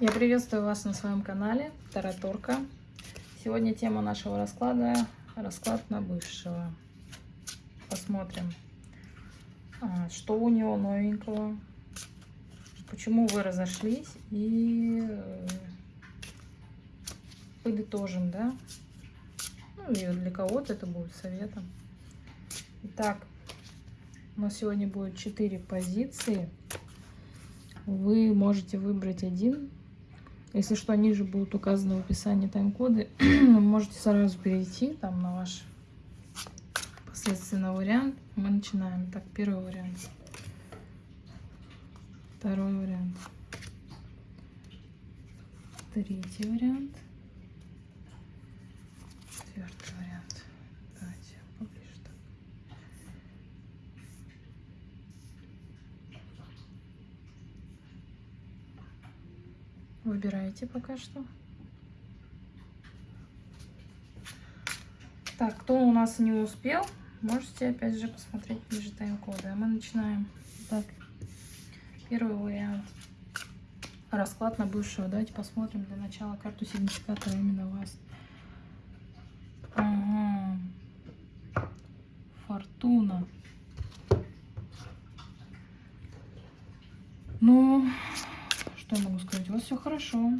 Я приветствую вас на своем канале Тараторка. Сегодня тема нашего расклада – расклад на бывшего. Посмотрим, а, что у него новенького, почему вы разошлись и э, подытожим, да? Ну и для кого-то это будет советом. Итак, у нас сегодня будет 4 позиции. Вы можете выбрать один если что, ниже будут указаны в описании тайм-коды. можете сразу перейти там на ваш последственно вариант. Мы начинаем. Так, первый вариант. Второй вариант. Третий вариант. Четвертый вариант. Давайте поближе так. Выбирайте пока что. Так, кто у нас не успел, можете опять же посмотреть ниже тайм-коды. А мы начинаем. Так, первый вариант. Расклад на бывшего. Давайте посмотрим для начала карту сигнификатора именно вас. Ага. Фортуна. Ну, что я могу сказать? У вас все хорошо.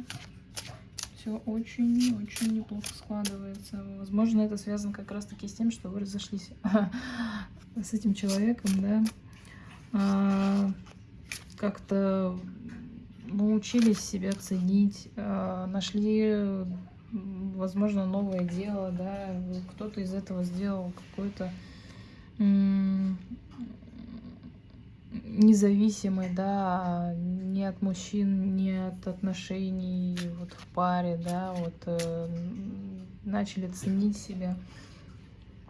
Все очень-очень неплохо складывается. Возможно, это связано как раз-таки с тем, что вы разошлись с этим человеком, да. А, Как-то научились себя ценить, а, нашли, возможно, новое дело, да. Кто-то из этого сделал какой-то независимый, да, ни от мужчин, ни от отношений вот в паре, да, вот э, начали ценить себя,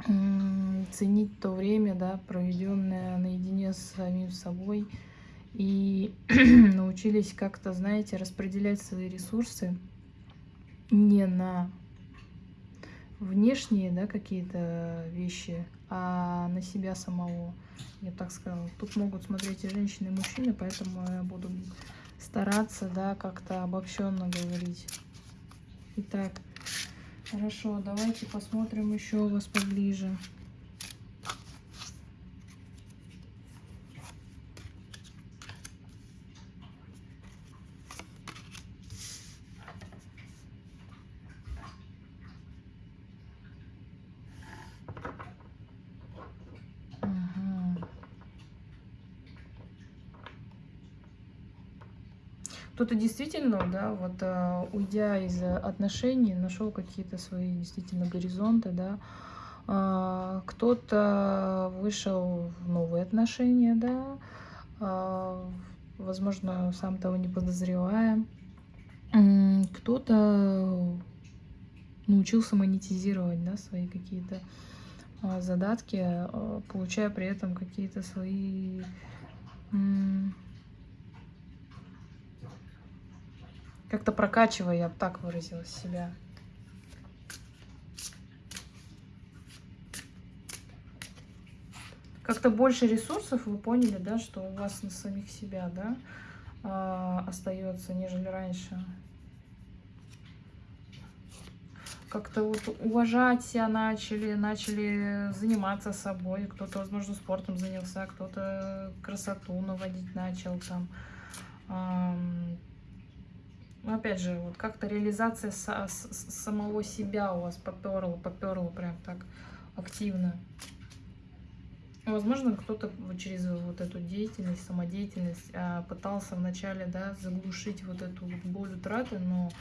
э, ценить то время, да, проведенное наедине с самим собой. И научились как-то, знаете, распределять свои ресурсы не на внешние, да, какие-то вещи, а на себя самого я так сказала. Тут могут смотреть и женщины, и мужчины, поэтому я буду стараться, да, как-то обобщенно говорить. Итак, хорошо, давайте посмотрим еще у вас поближе. Кто-то действительно, да, вот э, уйдя из отношений, нашел какие-то свои действительно горизонты, да, э, кто-то вышел в новые отношения, да, э, возможно, сам того не подозревая, кто-то научился монетизировать, да, свои какие-то задатки, получая при этом какие-то свои как-то прокачивая, я бы так выразила себя. Как-то больше ресурсов вы поняли, да, что у вас на самих себя, да, э, остается, нежели раньше. Как-то вот уважать себя начали, начали заниматься собой. Кто-то, возможно, спортом занялся, кто-то красоту наводить начал там. Э, но опять же, вот как-то реализация со, самого себя у вас поперла, поперла прям так активно. Возможно, кто-то через вот эту деятельность, самодеятельность а, пытался вначале да, заглушить вот эту боль утраты, но,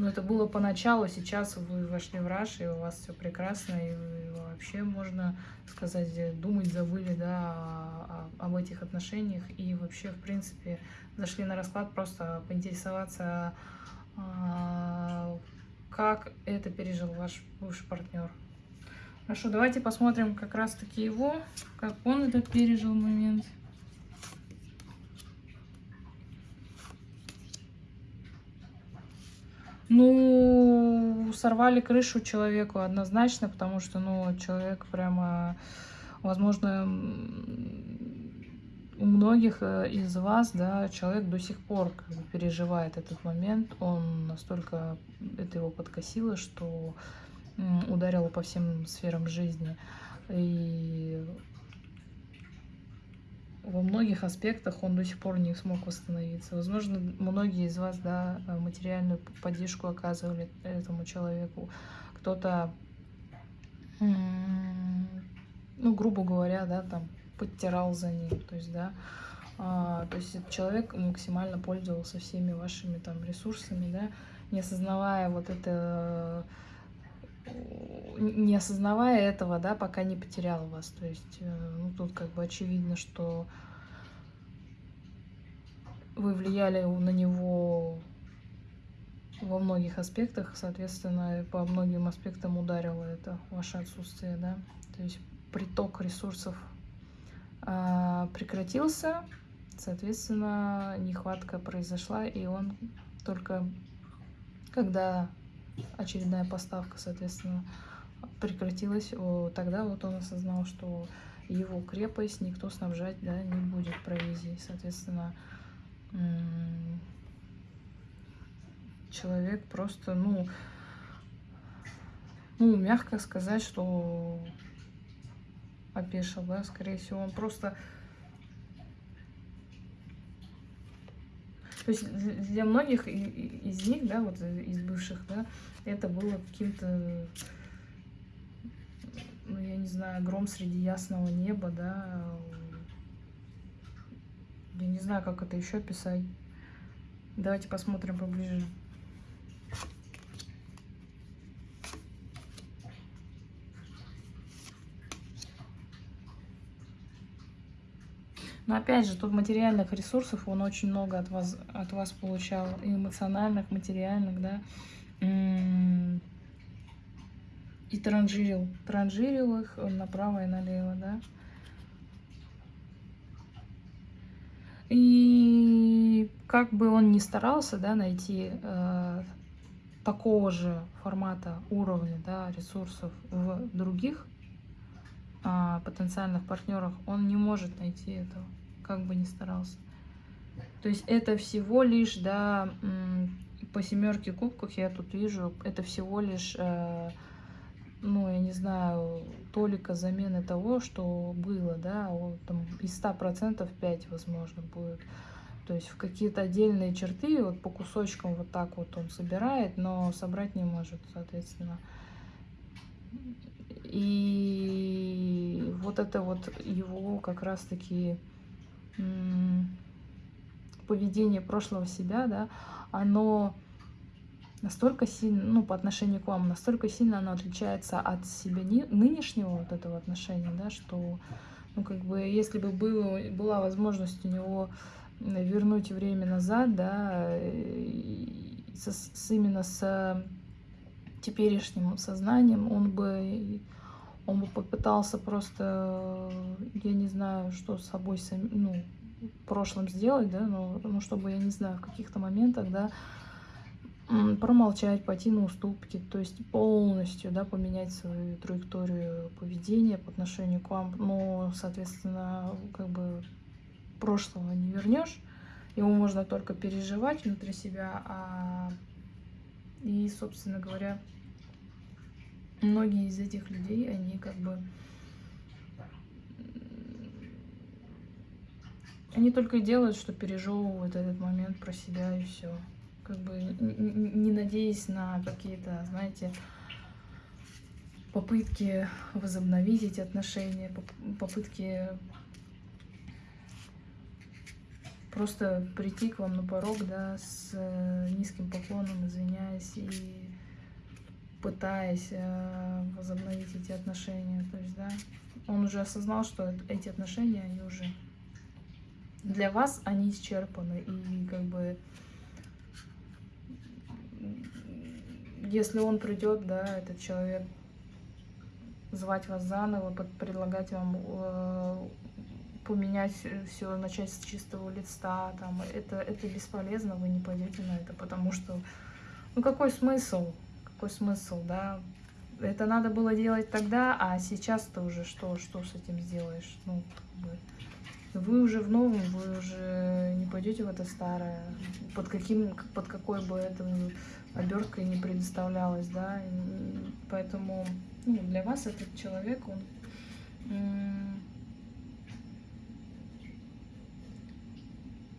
но это было поначалу, сейчас вы вошли в раш, и у вас все прекрасно, и, вообще, можно сказать, думать забыли да, об этих отношениях, и вообще, в принципе, зашли на расклад просто поинтересоваться, а, как это пережил ваш бывший партнер. Хорошо, давайте посмотрим как раз-таки его, как он это пережил момент. Ну, сорвали крышу человеку однозначно, потому что, ну, человек прямо, возможно, у многих э, из вас, да, человек до сих пор как бы переживает этот момент, он настолько это его подкосило, что ударило по всем сферам жизни. И во многих аспектах он до сих пор не смог восстановиться. Возможно, многие из вас да, материальную поддержку оказывали этому человеку. Кто-то, ну, грубо говоря, да, там, подтирал за ним. То есть, да, а, то есть человек максимально пользовался всеми вашими там ресурсами, да, не осознавая вот это не осознавая этого, да, пока не потерял вас. То есть, э, ну, тут как бы очевидно, что вы влияли на него во многих аспектах, соответственно, по многим аспектам ударило это ваше отсутствие, да. То есть приток ресурсов а, прекратился, соответственно, нехватка произошла, и он только когда очередная поставка, соответственно, прекратилась, тогда вот он осознал, что его крепость никто снабжать да, не будет провизией. Соответственно, человек просто, ну, ну, мягко сказать, что опешил, да, скорее всего, он просто То есть для многих из них, да, вот из бывших, да, это было каким-то, ну, я не знаю, гром среди ясного неба, да. Я не знаю, как это еще писать. Давайте посмотрим поближе. Но опять же, тут материальных ресурсов он очень много от вас, от вас получал. И эмоциональных, материальных, да. И транжирил. Транжирил их направо и налево, да. И как бы он ни старался, да, найти э, такого же формата уровня, да, ресурсов в других э, потенциальных партнерах, он не может найти этого как бы ни старался. То есть это всего лишь, да, по семерке кубков я тут вижу, это всего лишь, э, ну, я не знаю, толика замены того, что было, да, вот, там, из 100% 5, возможно, будет. То есть в какие-то отдельные черты, вот по кусочкам вот так вот он собирает, но собрать не может, соответственно. И вот это вот его как раз-таки поведение прошлого себя, да, оно настолько сильно, ну, по отношению к вам, настолько сильно оно отличается от себя нынешнего вот этого отношения, да, что, ну, как бы, если бы было, была возможность у него вернуть время назад, да, с, с, именно с теперешним сознанием, он бы он бы попытался просто, я не знаю, что с собой, ну, в прошлом сделать, да, но, ну, чтобы, я не знаю, в каких-то моментах, да, промолчать, пойти на уступки, то есть полностью, да, поменять свою траекторию поведения по отношению к вам, но, соответственно, как бы прошлого не вернешь, его можно только переживать внутри себя, а и, собственно говоря, многие из этих людей, они как бы... Они только и делают, что пережевывают этот момент про себя и все. Как бы не надеясь на какие-то, знаете, попытки возобновить эти отношения, попытки просто прийти к вам на порог, да, с низким поклоном, извиняясь и пытаясь э, возобновить эти отношения. То есть, да, он уже осознал, что эти отношения, они уже для вас, они исчерпаны. И как бы, если он придет, да, этот человек, звать вас заново, предлагать вам э, поменять все, начать с чистого листа, там, это, это бесполезно, вы не пойдете на это, потому что, ну какой смысл? Какой смысл, да? Это надо было делать тогда, а сейчас-то уже что, что с этим сделаешь? Ну. Вы уже в новом, вы уже не пойдете в это старое, под каким, под какой бы это оберткой не предоставлялось, да, поэтому ну, для вас этот человек, он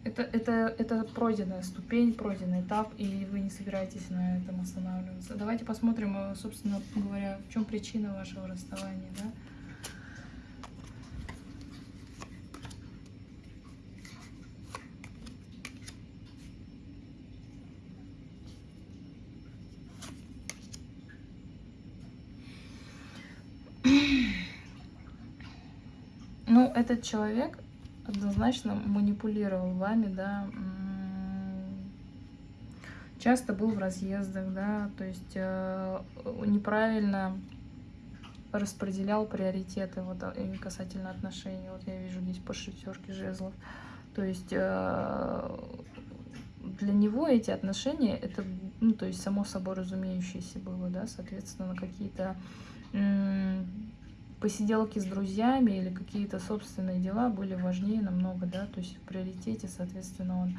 это, это, это пройденная ступень, пройденный этап, и вы не собираетесь на этом останавливаться. Давайте посмотрим, э, собственно говоря, в чем причина вашего расставания, да? Ну, этот человек однозначно манипулировал вами, да, часто был в разъездах, да, то есть э, неправильно распределял приоритеты вот э, касательно отношений. Вот я вижу здесь по шестерке жезлов. То есть э, для него эти отношения это, ну, то есть само собой разумеющееся было, да, соответственно, какие-то посиделки с друзьями или какие-то собственные дела были важнее намного, да, то есть в приоритете, соответственно, он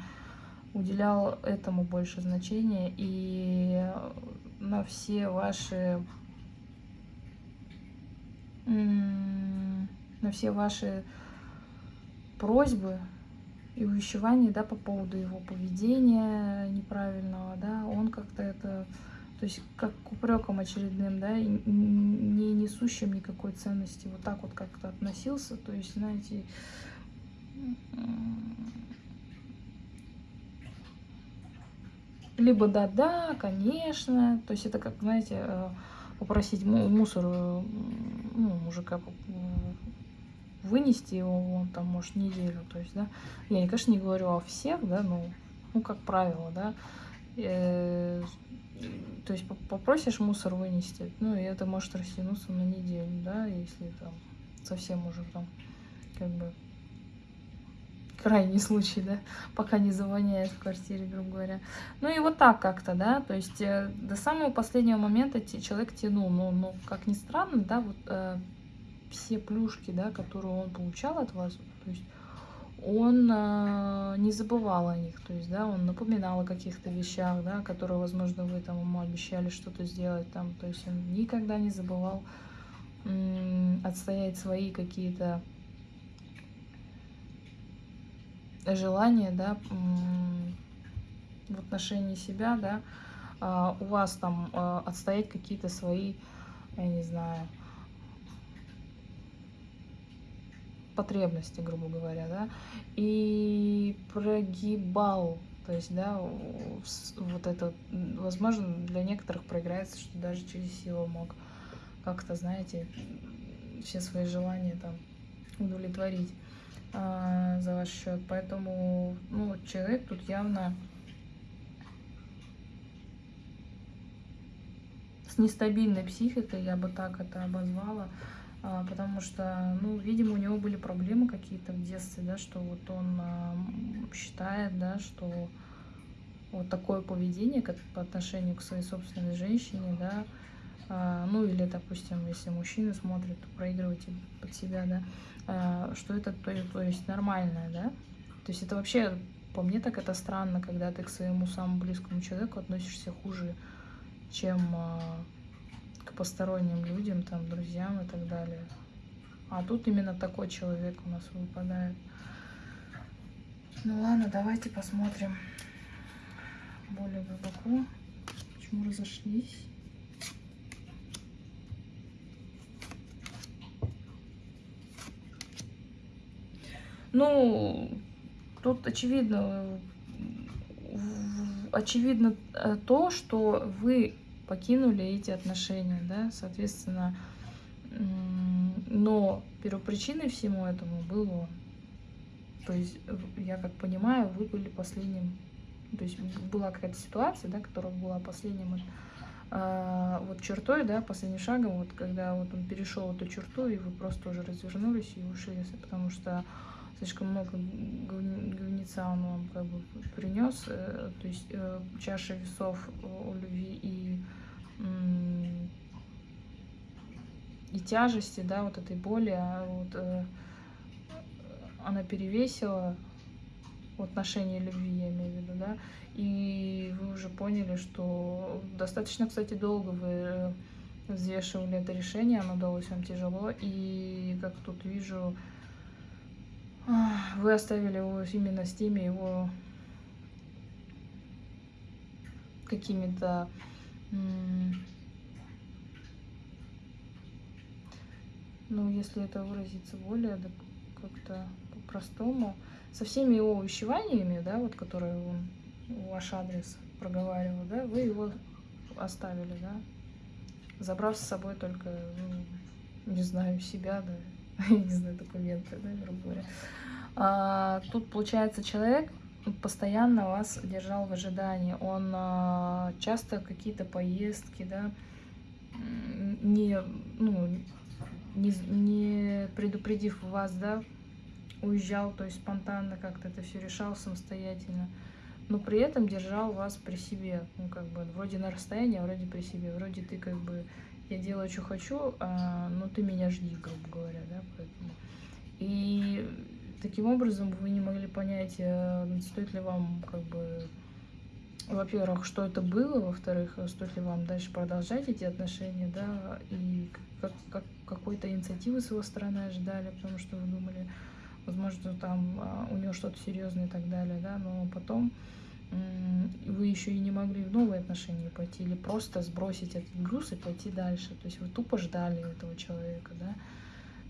уделял этому больше значения. И на все ваши на все ваши просьбы и увещевания, да, по поводу его поведения неправильного, да, он как-то это то есть как к упрекам очередным, да, не несущим никакой ценности. Вот так вот как-то относился. То есть, знаете, либо да-да, конечно. То есть это как, знаете, э, попросить мусор э, ну, мужика вынести его, он там, может, неделю. То есть, да, я, конечно, не говорю о всех, да, но, ну, как правило, да, э, то есть попросишь мусор вынести, ну, и это может растянуться на неделю, да, если там совсем уже там, как бы, крайний случай, да, пока не завоняет в квартире, грубо говоря. Ну и вот так как-то, да, то есть э, до самого последнего момента человек тянул, но, но как ни странно, да, вот э, все плюшки, да, которые он получал от вас, то есть он э, не забывал о них, то есть, да, он напоминал о каких-то вещах, да, которые, возможно, вы там ему обещали что-то сделать там, то есть он никогда не забывал отстоять свои какие-то желания, да, в отношении себя, да, э, у вас там э, отстоять какие-то свои, я не знаю, потребности, грубо говоря, да, и прогибал, то есть, да, вот это, возможно, для некоторых проиграется, что даже через силу мог как-то, знаете, все свои желания там удовлетворить а, за ваш счет. Поэтому, ну, человек тут явно с нестабильной психикой, я бы так это обозвала, потому что, ну, видимо, у него были проблемы какие-то в детстве, да, что вот он а, считает, да, что вот такое поведение по отношению к своей собственной женщине, да, а, ну или, допустим, если мужчина смотрит, то проигрывайте под себя, да, что это, то, то есть нормальное, да, то есть это вообще, по мне так это странно, когда ты к своему самому близкому человеку относишься хуже, чем посторонним людям, там, друзьям и так далее. А тут именно такой человек у нас выпадает. Ну ладно, давайте посмотрим более глубоко, почему разошлись. Ну, тут очевидно, очевидно э, то, что вы покинули эти отношения, да, соответственно, но первопричиной всему этому был он. То есть, я как понимаю, вы были последним, то есть была какая-то ситуация, да, которая была последним а, вот чертой, да, последним шагом, вот когда вот он перешел эту черту, и вы просто уже развернулись и ушли, потому что слишком много говнеца он вам как бы принес, э, то есть э, чаша весов у любви и и тяжести, да, вот этой боли, а вот, э, она перевесила в отношении любви, я имею в виду, да, и вы уже поняли, что достаточно, кстати, долго вы э, взвешивали это решение, оно далось вам тяжело, и как тут вижу, вы оставили его именно с теми его какими-то ну, если это выразиться более как-то по-простому, со всеми его увещеваниями, да, вот, которые он ваш адрес проговаривал, да, вы его оставили, да, забрав с собой только, ну, не знаю, себя, да, не знаю, документы, да, грубо говоря. А, тут, получается, человек постоянно вас держал в ожидании. Он а, часто какие-то поездки, да, не, ну, не, не предупредив вас, да, уезжал, то есть спонтанно как-то это все решал самостоятельно, но при этом держал вас при себе, ну, как бы, вроде на расстоянии, а вроде при себе, вроде ты, как бы, я делаю, что хочу, а, но ты меня жди, грубо говоря, да, поэтому. И таким образом вы не могли понять, э, стоит ли вам, как бы, во-первых, что это было, во-вторых, стоит ли вам дальше продолжать эти отношения, да, и как, как, какой-то инициативы с его стороны ожидали, потому что вы думали, возможно, там а, у него что-то серьезное и так далее, да, но потом вы еще и не могли в новые отношения пойти или просто сбросить этот груз и пойти дальше. То есть вы тупо ждали этого человека, да.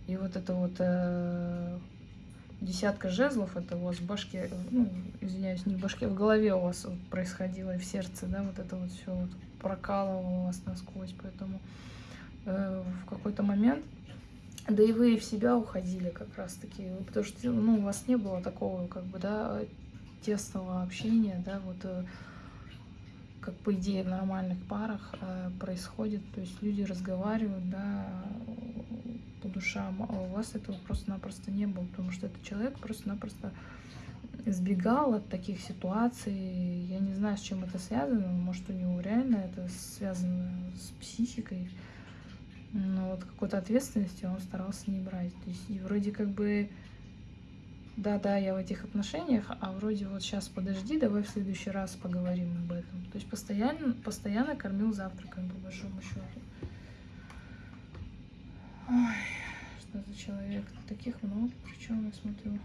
И вот это вот э, десятка жезлов, это у вас в башке, ну, извиняюсь, не в башке, в голове у вас вот происходило и в сердце, да, вот это вот все вот прокалывало вас насквозь, поэтому э, в какой-то момент, да и вы в себя уходили как раз-таки, потому что, ну, у вас не было такого, как бы, да, тесного общения, да, вот э, как по идее в нормальных парах э, происходит, то есть люди разговаривают, да, по душам, а у вас этого просто-напросто не было, потому что этот человек просто-напросто избегал от таких ситуаций. Я не знаю, с чем это связано, может, у него реально это связано с психикой, но вот какой-то ответственности он старался не брать. То есть и вроде как бы да-да, я в этих отношениях, а вроде вот сейчас подожди, давай в следующий раз поговорим об этом. То есть постоянно, постоянно кормил завтраком, по большому счету. Ой, что за человек? Таких много, причем я смотрю.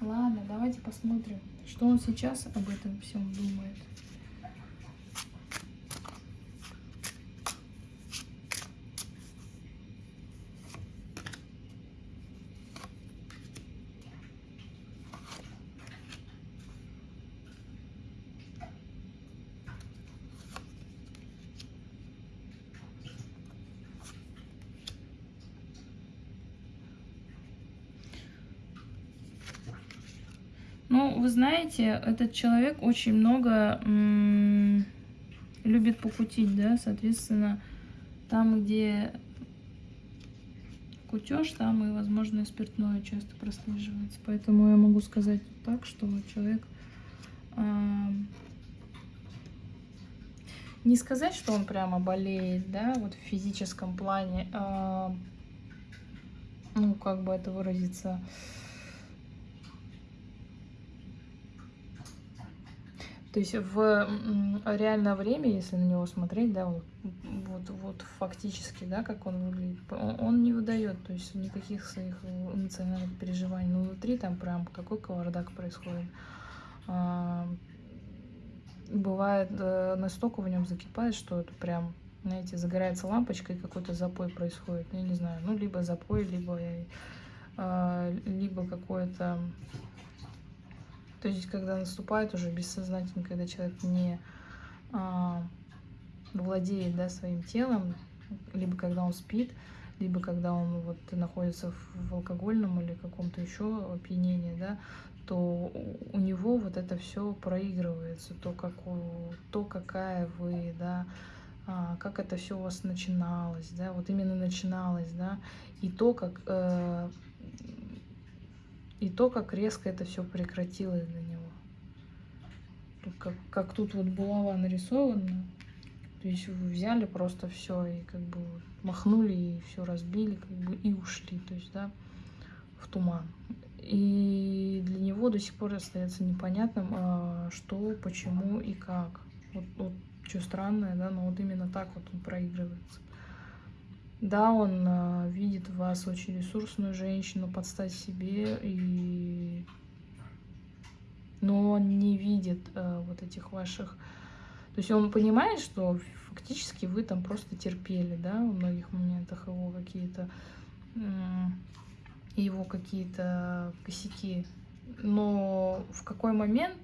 Ладно, давайте посмотрим, что он сейчас об этом всем думает. Ну, вы знаете, этот человек очень много любит покутить, да, соответственно, там, где кутеж, там и, возможно, и спиртное часто прослеживается. Поэтому я могу сказать так, что человек... Э, не сказать, что он прямо болеет, да, вот в физическом плане, э, ну, как бы это выразиться... То есть в реальное время, если на него смотреть, да, вот, вот, вот фактически, да, как он выглядит, он, он не выдает, то есть никаких своих эмоциональных переживаний. Но внутри там прям какой кавардак происходит. А, бывает, э, настолько в нем закипает, что это прям, знаете, загорается лампочка и какой-то запой происходит. Я не знаю, ну, либо запой, либо, э, либо какое-то то есть, когда наступает уже бессознательно, когда человек не а, владеет да, своим телом, либо когда он спит, либо когда он вот находится в, алкогольном или каком-то еще опьянении, да, то у него вот это все проигрывается, то, как у, то какая вы, да, а, как это все у вас начиналось, да, вот именно начиналось, да, и то, как э, и то, как резко это все прекратилось для него. Как, как тут вот булава нарисована. То есть вы взяли просто все и как бы махнули и все разбили, как бы и ушли. То есть, да, в туман. И для него до сих пор остается непонятным, а, что, почему и как. Вот, вот что странное, да, но вот именно так вот он проигрывается. Да, он э, видит в вас очень ресурсную женщину, подстать себе, и... но он не видит э, вот этих ваших... То есть он понимает, что фактически вы там просто терпели, да, в многих моментах его какие-то его какие-то косяки. Но в какой момент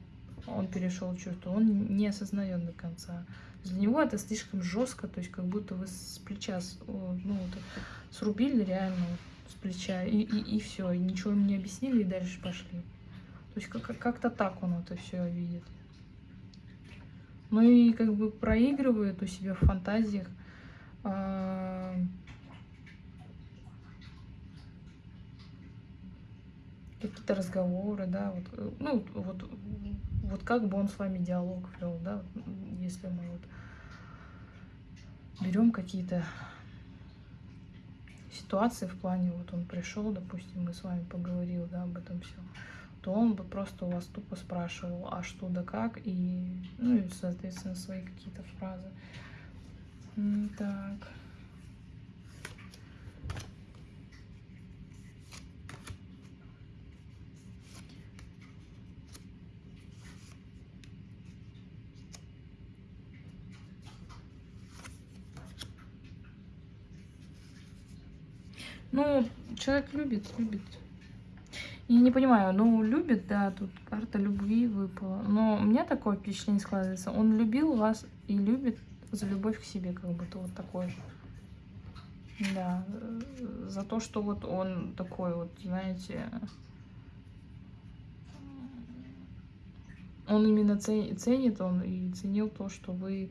он перешел черту, он не осознает до конца. Для него это слишком жестко, то есть как будто вы с плеча ну, вот, срубили реально с плеча, и, и, и все, и ничего ему не объяснили, и дальше пошли. То есть как-то так он это все видит. Ну и как бы проигрывает у себя в фантазиях. А, какие-то разговоры, да, вот, ну, вот, вот как бы он с вами диалог вел, да, если мы вот берем какие-то ситуации в плане, вот он пришел, допустим, мы с вами поговорил, да, об этом все, то он бы просто у вас тупо спрашивал, а что да как, и, ну, и, соответственно, свои какие-то фразы. Так. Ну, человек любит, любит. Я не понимаю, ну, любит, да, тут карта любви выпала. Но у меня такое впечатление складывается. Он любил вас и любит за любовь к себе, как будто вот такой же. Да, за то, что вот он такой вот, знаете, он именно ценит, он и ценил то, что вы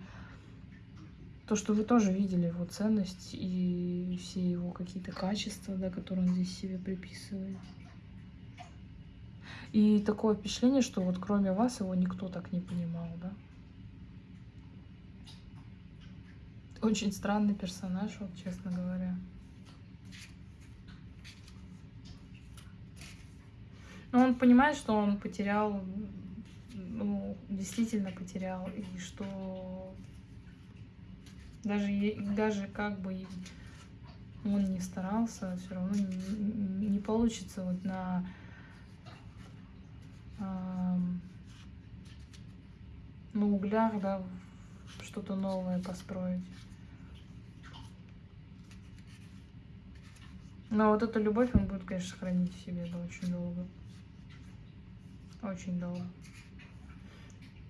то, что вы тоже видели его ценность и все его какие-то качества, да, которые он здесь себе приписывает. И такое впечатление, что вот кроме вас его никто так не понимал, да. Очень странный персонаж, вот, честно говоря. Но он понимает, что он потерял, ну, действительно потерял, и что даже, даже как бы он не старался, все равно не, не получится вот на на углях, да, что-то новое построить. Но вот эту любовь он будет, конечно, хранить в себе да, очень долго. Очень долго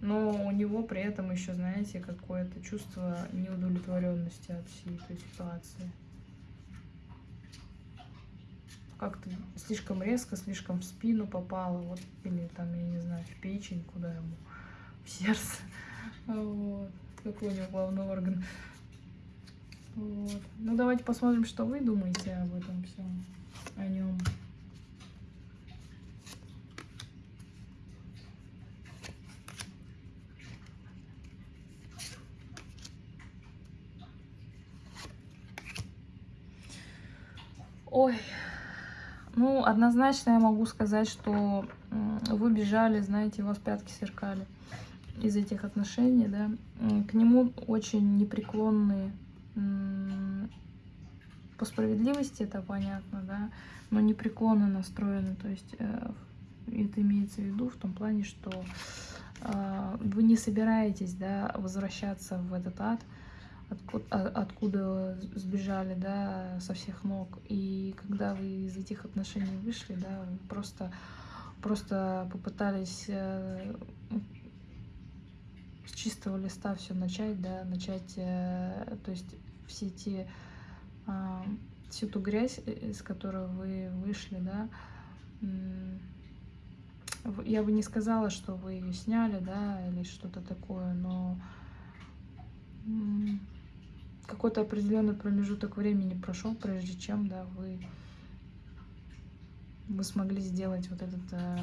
но у него при этом еще, знаете, какое-то чувство неудовлетворенности от всей этой ситуации. Как-то слишком резко, слишком в спину попало, вот, или там, я не знаю, в печень, куда ему, в сердце. Вот. Какой у него главный орган. Вот. Ну, давайте посмотрим, что вы думаете об этом всем, о нем. Ой, ну, однозначно я могу сказать, что вы бежали, знаете, у вас пятки сверкали из этих отношений, да. К нему очень непреклонные по справедливости, это понятно, да, но непреклонно настроены, то есть э, это имеется в виду в том плане, что э, вы не собираетесь, да, возвращаться в этот ад, откуда, откуда сбежали, да, со всех ног. И когда вы из этих отношений вышли, да, просто, просто попытались э, с чистого листа все начать, да, начать, э, то есть все те, а, всю ту грязь, э, из которой вы вышли, да, я бы не сказала, что вы ее сняли, да, или что-то такое, но какой-то определенный промежуток времени прошел, прежде чем да, вы, вы смогли сделать вот этот э,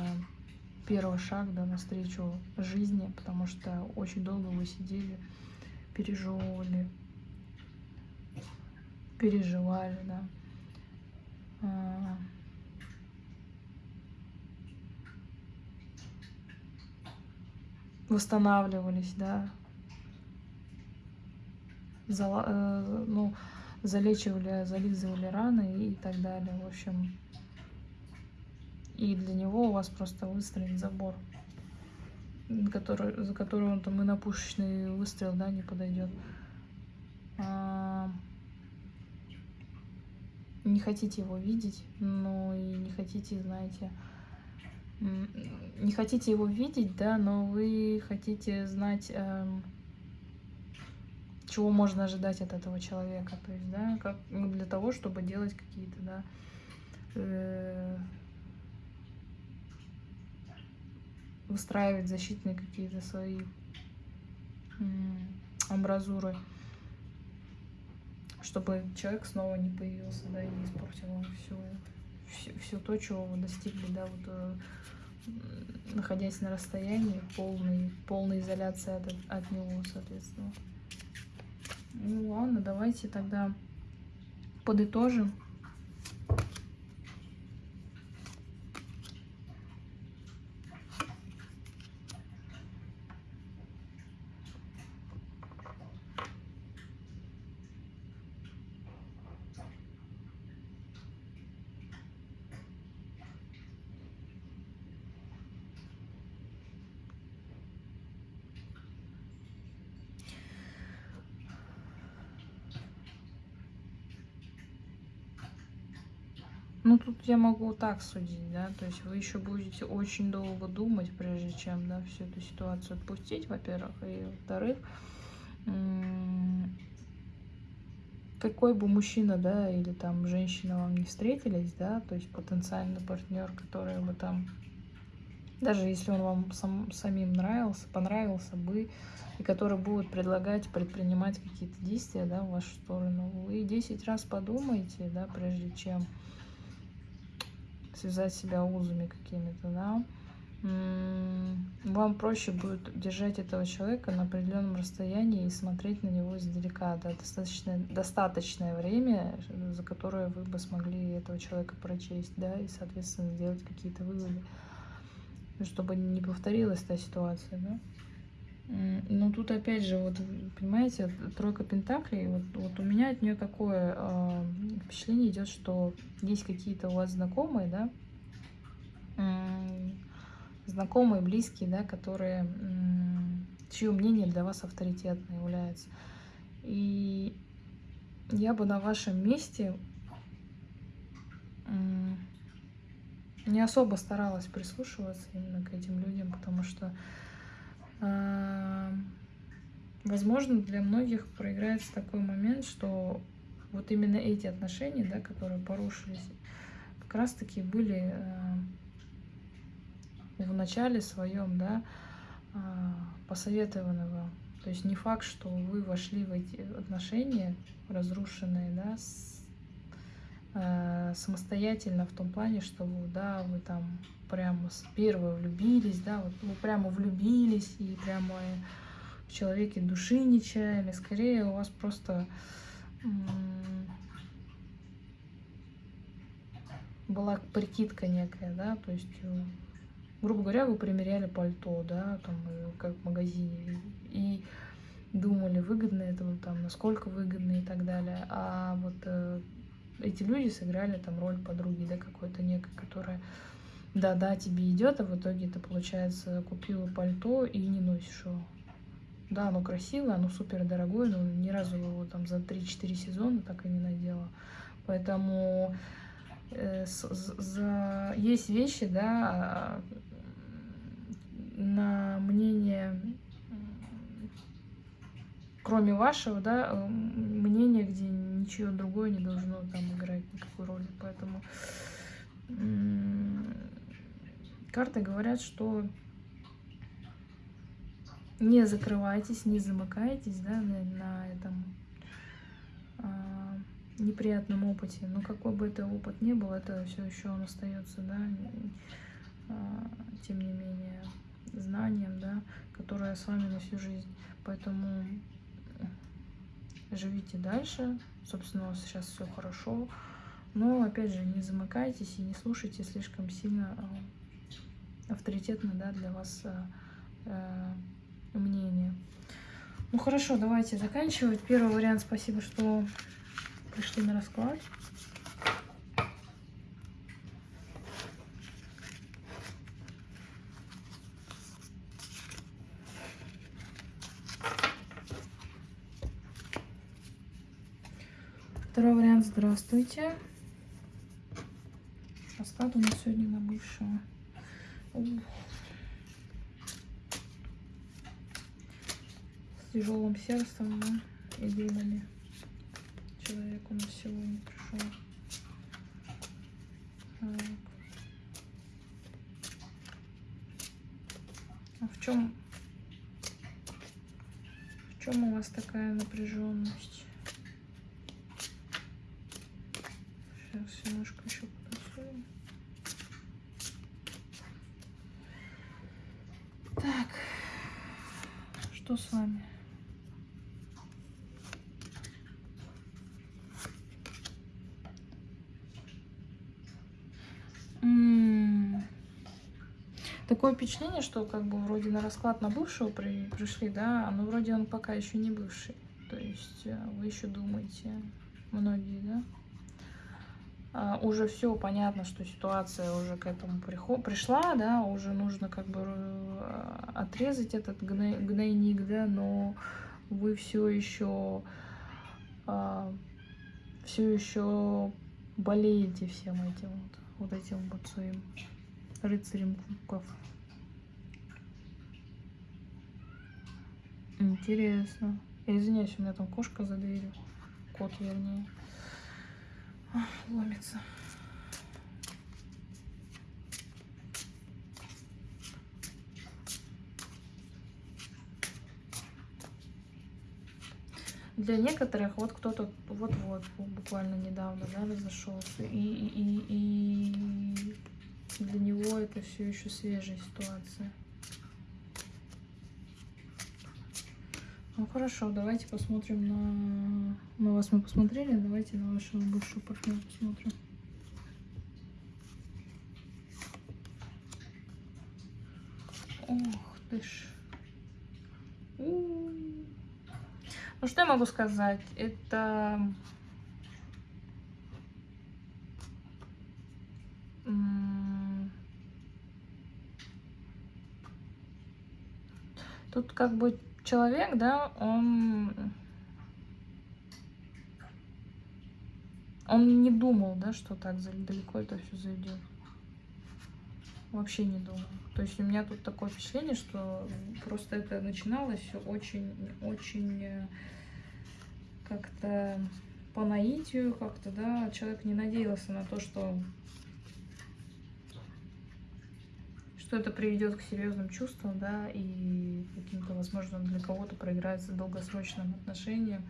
первый шаг да, навстречу жизни, потому что очень долго вы сидели, пережевывали, переживали, да. А. Восстанавливались, да, ну, залечивали, зализывали раны и так далее. В общем, и для него у вас просто выстроен забор, который, за который он там и на пушечный выстрел, да, не подойдет. А, не хотите его видеть, но и не хотите, знаете, не хотите его видеть, да, но вы хотите знать, эм, чего можно ожидать от этого человека, то есть, да, как для того, чтобы делать какие-то, да, э, выстраивать защитные какие-то свои амбразуры, чтобы человек снова не появился, да, и не испортил все, все, все то, чего вы достигли, да, вот э, находясь на расстоянии, полной, полной изоляции от, от него, соответственно. Ну ладно, давайте тогда подытожим. Ну, тут я могу так судить, да, то есть вы еще будете очень долго думать, прежде чем, да, всю эту ситуацию отпустить, во-первых, и во-вторых, какой бы мужчина, да, или там женщина вам не встретились, да, то есть потенциальный партнер, который бы там, даже если он вам сам, самим нравился, понравился бы, и который будет предлагать предпринимать какие-то действия, да, в вашу сторону, вы 10 раз подумайте, да, прежде чем связать себя узами какими-то, да, вам проще будет держать этого человека на определенном расстоянии и смотреть на него издалека, да, достаточно, достаточное время, за которое вы бы смогли этого человека прочесть, да, и, соответственно, сделать какие-то выводы, чтобы не повторилась та ситуация, да. Ну, тут опять же, вот, понимаете, тройка пентаклей, вот, вот у меня от нее такое э, впечатление идет, что есть какие-то у вас знакомые, да, э, знакомые, близкие, да, которые, э, чье мнение для вас авторитетно является. И я бы на вашем месте э, не особо старалась прислушиваться именно к этим людям, потому что возможно, для многих проиграется такой момент, что вот именно эти отношения, да, которые порушились, как раз-таки были э, в начале своем, да, посоветованы вам. То есть не факт, что вы вошли в эти отношения разрушенные, да, с, э, самостоятельно в том плане, что да, вы там прямо с первого влюбились, да, вот вы прямо влюбились и прямо в человеке души не чаяли, скорее у вас просто была прикидка некая, да, то есть, э, грубо говоря, вы примеряли пальто, да, там, э, как в магазине, и думали, выгодно это там, насколько выгодно и так далее, а вот э, эти люди сыграли там роль подруги, да, какой-то некой, которая да-да, тебе идет, а в итоге ты, получается, купила пальто и не носишь его. Да, оно красивое, оно супер дорогое, но ни разу его там за 3-4 сезона так и не надела. Поэтому э, за, есть вещи, да, на мнение, кроме вашего, да, мнение, где ничего другое не должно там играть никакой роли. Поэтому карты говорят, что не закрывайтесь, не замыкайтесь да, на, на этом а, неприятном опыте. Но какой бы это опыт ни был, это все еще он остается, да, а, тем не менее, знанием, да, которое с вами на всю жизнь. Поэтому живите дальше. Собственно, у вас сейчас все хорошо. Но, опять же, не замыкайтесь и не слушайте слишком сильно а, авторитетно да, для вас мнение. Ну хорошо, давайте заканчивать. Первый вариант, спасибо, что пришли на расклад. Второй вариант. Здравствуйте. Расклад у нас сегодня на бывшего. С тяжелым сердцем да, и думами. Человек у нас сегодня пришел. А в чем в чем у вас такая напряженность? Сейчас немножко еще потанцуем. Так, что с вами? Такое впечатление, что как бы вроде на расклад на бывшего при, пришли, да, но вроде он пока еще не бывший. То есть э, вы еще думаете, многие, да? А, уже все понятно, что ситуация уже к этому пришла, да, уже нужно как бы э, отрезать этот гной, гнойник, да, но вы все еще а, все еще болеете всем этим вот, вот этим вот своим рыцарем кубков. Интересно. Я извиняюсь, у меня там кошка за дверью. Кот, вернее. Ломится. Для некоторых вот кто-то вот-вот буквально недавно да, разошелся, и, и, и, и для него это все еще свежая ситуация. Ну хорошо, давайте посмотрим на... На вас мы посмотрели, давайте на вашего бывшего партнера посмотрим. Ох ты ж. Ну что я могу сказать? Это... Тут как бы человек, да, он... Он не думал, да, что так далеко это все зайдет. Вообще не думал. То есть у меня тут такое впечатление, что просто это начиналось очень, очень э, как-то по наитию, как-то, да, человек не надеялся на то, что что это приведет к серьезным чувствам, да, и каким-то, возможно, для кого-то проиграется долгосрочным отношениям.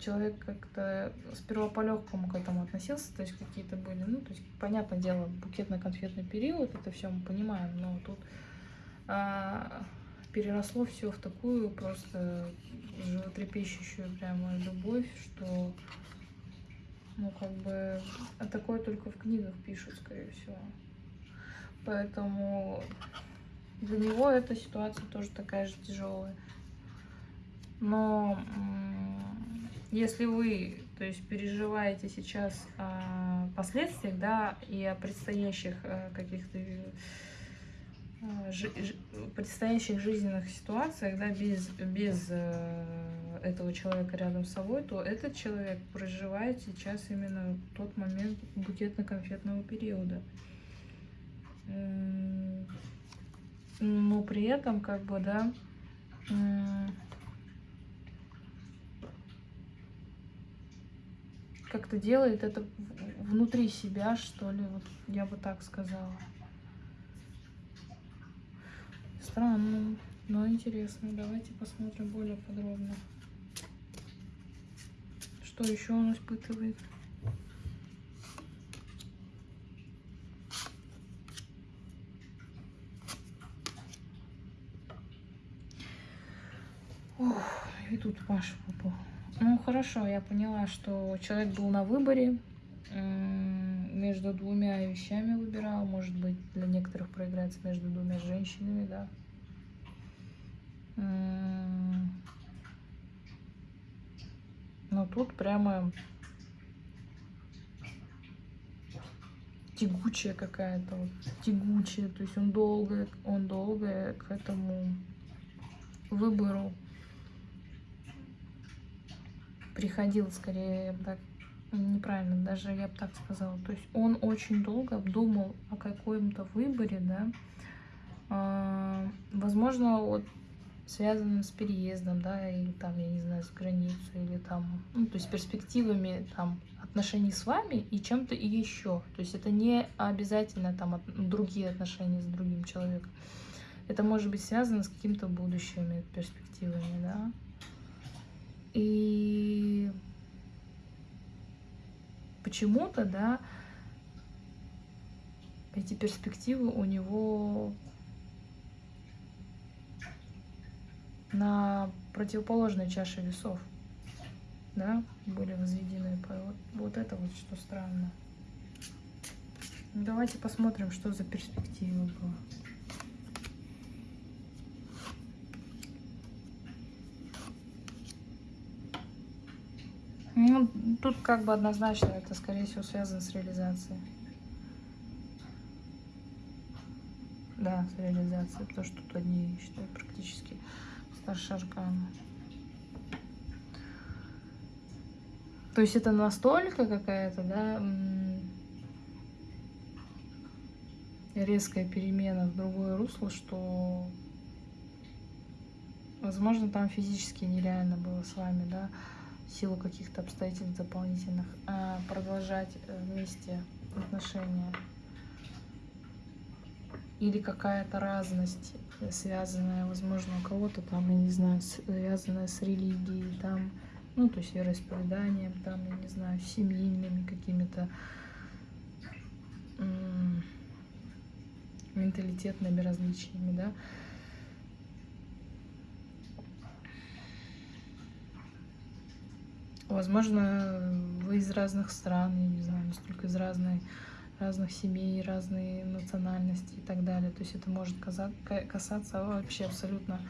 Человек как-то сперва по-легкому к этому относился, то есть какие-то были, ну, то есть, понятное дело, букетно-конфетный период, это все мы понимаем, но тут а, переросло все в такую просто животрепещущую прямо любовь, что ну, как бы, а такое только в книгах пишут, скорее всего. Поэтому для него эта ситуация тоже такая же тяжелая. Но если вы, то есть, переживаете сейчас о последствиях, да, и о предстоящих э, каких-то предстоящих жизненных ситуациях, да, без, без э, этого человека рядом с собой, то этот человек проживает сейчас именно тот момент букетно-конфетного периода. Но при этом, как бы, да, как-то делает это внутри себя, что ли, вот я бы так сказала. Странно, но интересно. Давайте посмотрим более подробно. Что еще он испытывает? Ох, и тут Паша попал. Ну, хорошо, я поняла, что человек был на выборе. Между двумя вещами выбирал. Может быть, для некоторых проиграется между двумя женщинами, да. Но тут прямо тягучая какая-то, вот, тягучая, то есть он долго, он долго к этому выбору приходил, скорее, так неправильно, даже я бы так сказала. То есть он очень долго думал о каком-то выборе, да, а, возможно, вот связанным с переездом, да, или там, я не знаю, с границей, или там, ну, то есть перспективами там отношений с вами и чем-то еще. То есть это не обязательно там от, другие отношения с другим человеком. Это может быть связано с какими-то будущими перспективами, да. И почему-то, да, эти перспективы у него на противоположной чаше весов, да, были возведены. Вот, это вот что странно. Давайте посмотрим, что за перспектива была. Ну, тут как бы однозначно это, скорее всего, связано с реализацией. Да, с реализацией, потому что тут одни, считаю, практически старше аркана. То есть это настолько какая-то, да, резкая перемена в другое русло, что, возможно, там физически нереально было с вами, да, силу каких-то обстоятельств дополнительных, а продолжать э, вместе отношения. Или какая-то разность, э, связанная, возможно, у кого-то там, я не знаю, связанная с религией, там, ну, то есть вероисповеданием, там, я не знаю, семейными какими-то менталитетными различиями, да. Возможно, вы из разных стран, я не знаю, настолько из разной, разных семей, разные национальности и так далее. То есть это может касаться вообще абсолютно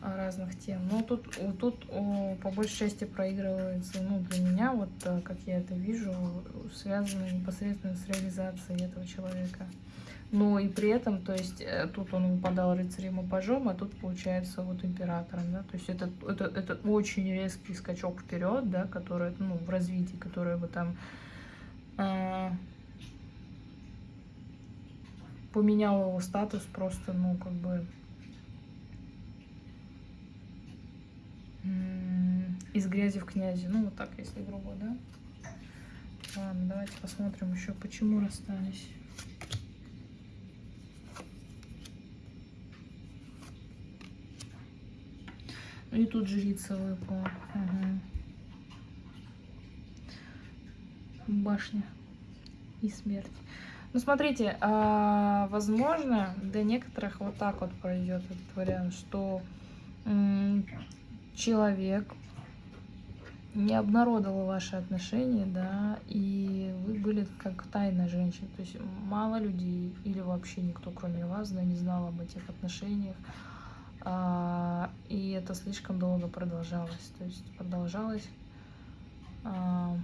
разных тем. Но тут, тут по большей части проигрывается, ну, для меня, вот э, как я это вижу, связано непосредственно с реализацией этого человека. Но и при этом, то есть э, тут он выпадал рыцарем и пажом, а тут получается вот императором, да, то есть это, это, это очень резкий скачок вперед, да, который, ну, в развитии, который бы там э, поменял его статус просто, ну, как бы из грязи в князи, ну, вот так, если грубо, да. Ладно, давайте посмотрим еще, почему расстались. И тут жрица выпала. Угу. Башня и смерть. Ну, смотрите, а, возможно, для некоторых вот так вот пройдет этот вариант, что человек не обнародовал ваши отношения, да, и вы были как тайная женщина, то есть мало людей или вообще никто, кроме вас, да, не знал об этих отношениях, и это слишком долго продолжалось. То есть продолжалось а,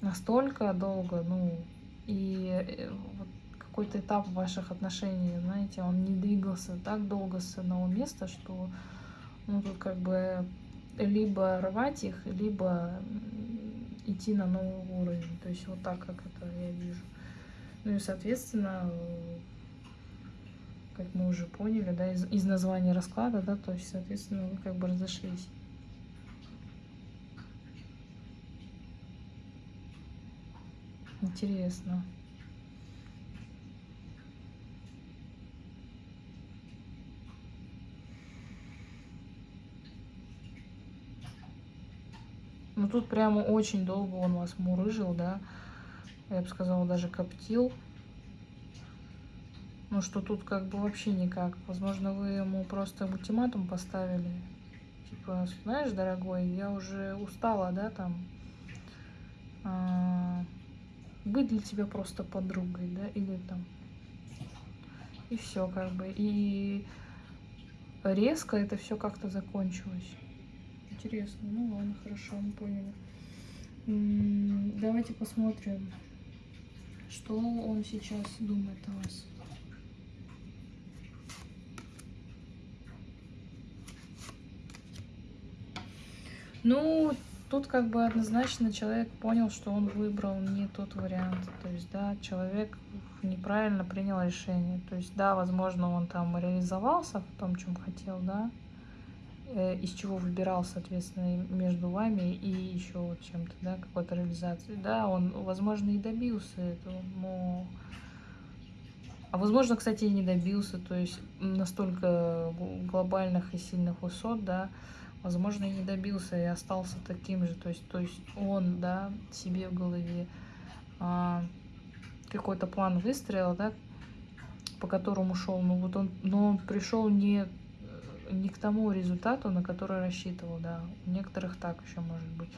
настолько долго, ну, и э, вот какой-то этап ваших отношений, знаете, он не двигался так долго с одного места, что, ну, тут как бы либо рвать их, либо идти на новый уровень. То есть вот так, как это я вижу. Ну и, соответственно, как мы уже поняли, да, из, из названия расклада, да, то есть, соответственно, вы как бы разошлись. Интересно. Ну тут прямо очень долго он вас мурыжил, да. Я бы сказала, даже коптил. Ну что тут как бы вообще никак. Возможно, вы ему просто ультиматум поставили. Типа, знаешь, дорогой, я уже устала, да, там, а, быть для тебя просто подругой, да, или там и все как бы. И резко это все как-то закончилось. Интересно. Ну ладно, хорошо, мы поняли. Давайте посмотрим, что он сейчас думает о вас. Ну, тут как бы однозначно человек понял, что он выбрал не тот вариант. То есть, да, человек неправильно принял решение. То есть, да, возможно, он там реализовался в том, чем хотел, да, э, из чего выбирал, соответственно, между вами и еще вот чем-то, да, какой-то реализацией. Да, он, возможно, и добился этого, но... А возможно, кстати, и не добился, то есть настолько глобальных и сильных высот, да, возможно, и не добился, и остался таким же. То есть, то есть он, да, себе в голове а, какой-то план выстроил, да, по которому шел. Ну вот он, но он пришел не, не к тому результату, на который рассчитывал, да. У некоторых так еще может быть.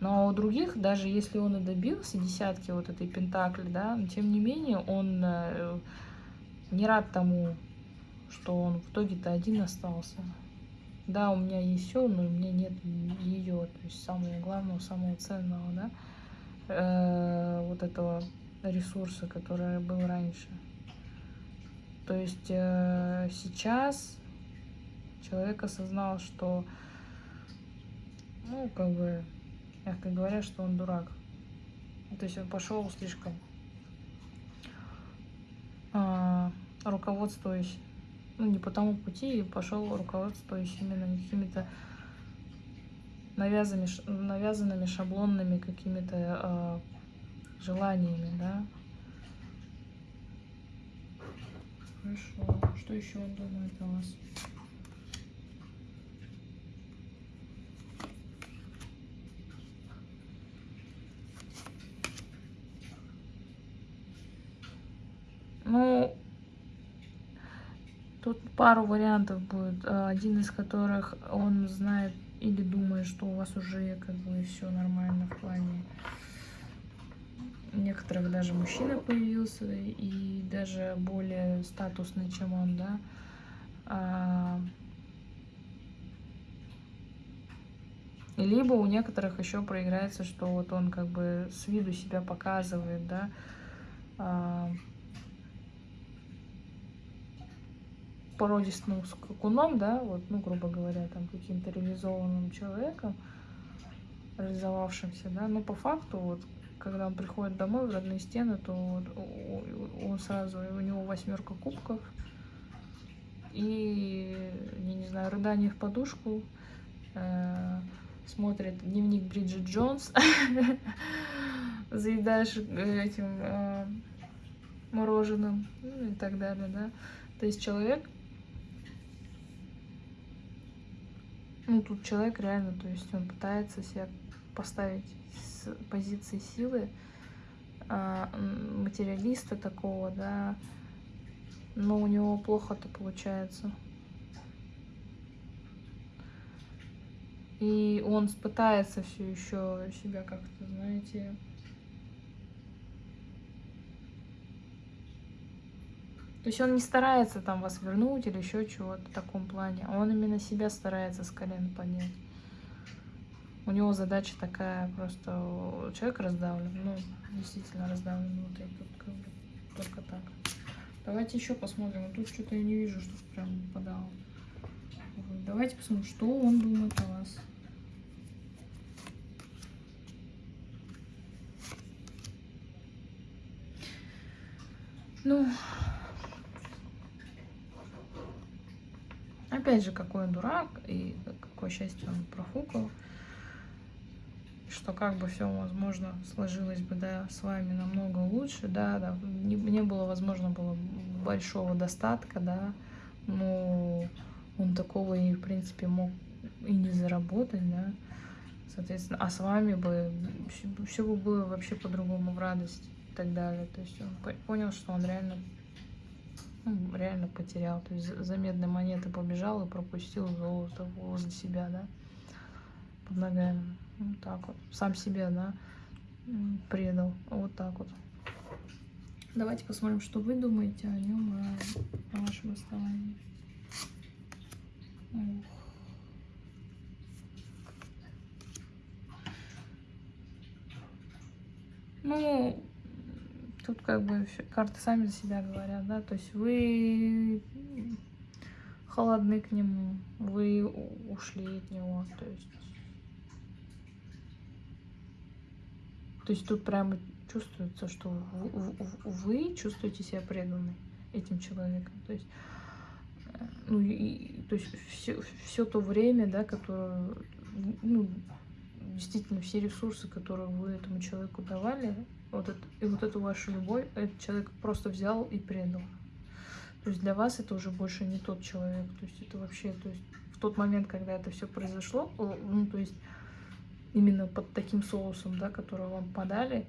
Но у других, даже если он и добился десятки вот этой пентакли, да, но тем не менее он э, не рад тому, что он в итоге-то один остался. Да, у меня есть все, но у меня нет ее, то есть самого главного, самого ценного, да, э, вот этого ресурса, который был раньше. То есть э, сейчас человек осознал, что, ну, как бы, мягко говоря, что он дурак. То есть он пошел слишком э, руководствуясь ну, не по тому пути и пошел руководствуясь именно какими-то навязанными, навязанными шаблонными какими-то э, желаниями, да. Хорошо. Что еще он думает о вас? Ну, Тут пару вариантов будет, э, один из которых он знает или думает, что у вас уже как бы все нормально в плане. Некоторых даже мужчина появился и даже более статусный, чем он, да. А, либо у некоторых еще проиграется, что вот он как бы с виду себя показывает, да, а, породистым скакуном, да, вот, ну, грубо говоря, там, каким-то реализованным человеком, реализовавшимся, да, но по факту, вот, когда он приходит домой в родные стены, то вот, он сразу, у него восьмерка кубков, и, я не знаю, рыдание в подушку, э, смотрит дневник Бриджит Джонс, заедаешь этим э, мороженым, ну, и так далее, да. То есть человек Ну, тут человек реально, то есть он пытается себя поставить с позиции силы, а, материалиста такого, да, но у него плохо-то получается. И он пытается все еще себя как-то, знаете, То есть он не старается там вас вернуть или еще чего-то в таком плане. Он именно себя старается с колен поднять. У него задача такая, просто человек раздавлен. Ну, действительно раздавлен внутри. Тут как только так. Давайте еще посмотрим. Тут что-то я не вижу, что прям подало. Давайте посмотрим, что он думает о вас. Ну, Опять же, какой он дурак и какое счастье он профукал. Что как бы все, возможно, сложилось бы, да, с вами намного лучше, да, да, не, не было, возможно, было большого достатка, да, но он такого и, в принципе, мог и не заработать, да, соответственно, а с вами бы все бы было вообще по-другому в радость и так далее, то есть он понял, что он реально ну, реально потерял. То есть за медной монеты побежал и пропустил золото возле себя, да, под ногами. Вот так вот. Сам себе, да. предал. Вот так вот. Давайте посмотрим, что вы думаете о нем, о, о вашем расставании. Ну, тут как бы карты сами за себя говорят, да, то есть вы холодны к нему, вы ушли от него, то есть... То есть тут прямо чувствуется, что в- в- в- вы чувствуете себя преданной этим человеком. То есть, э, ну, и- то есть все, все то время, да, которое, ну, действительно, все ресурсы, которые вы этому человеку давали, вот это, и вот эту вашу любовь, этот человек просто взял и предал. То есть для вас это уже больше не тот человек. То есть это вообще, то есть в тот момент, когда это все произошло, ну, то есть именно под таким соусом, да, который вам подали,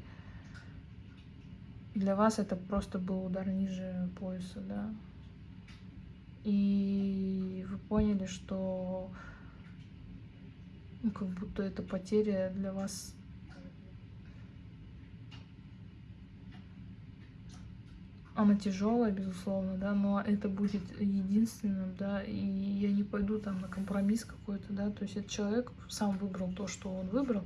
для вас это просто был удар ниже пояса, да. И вы поняли, что ну, как будто эта потеря для вас она тяжелая, безусловно, да, но это будет единственным, да, и я не пойду там на компромисс какой-то, да, то есть этот человек сам выбрал то, что он выбрал,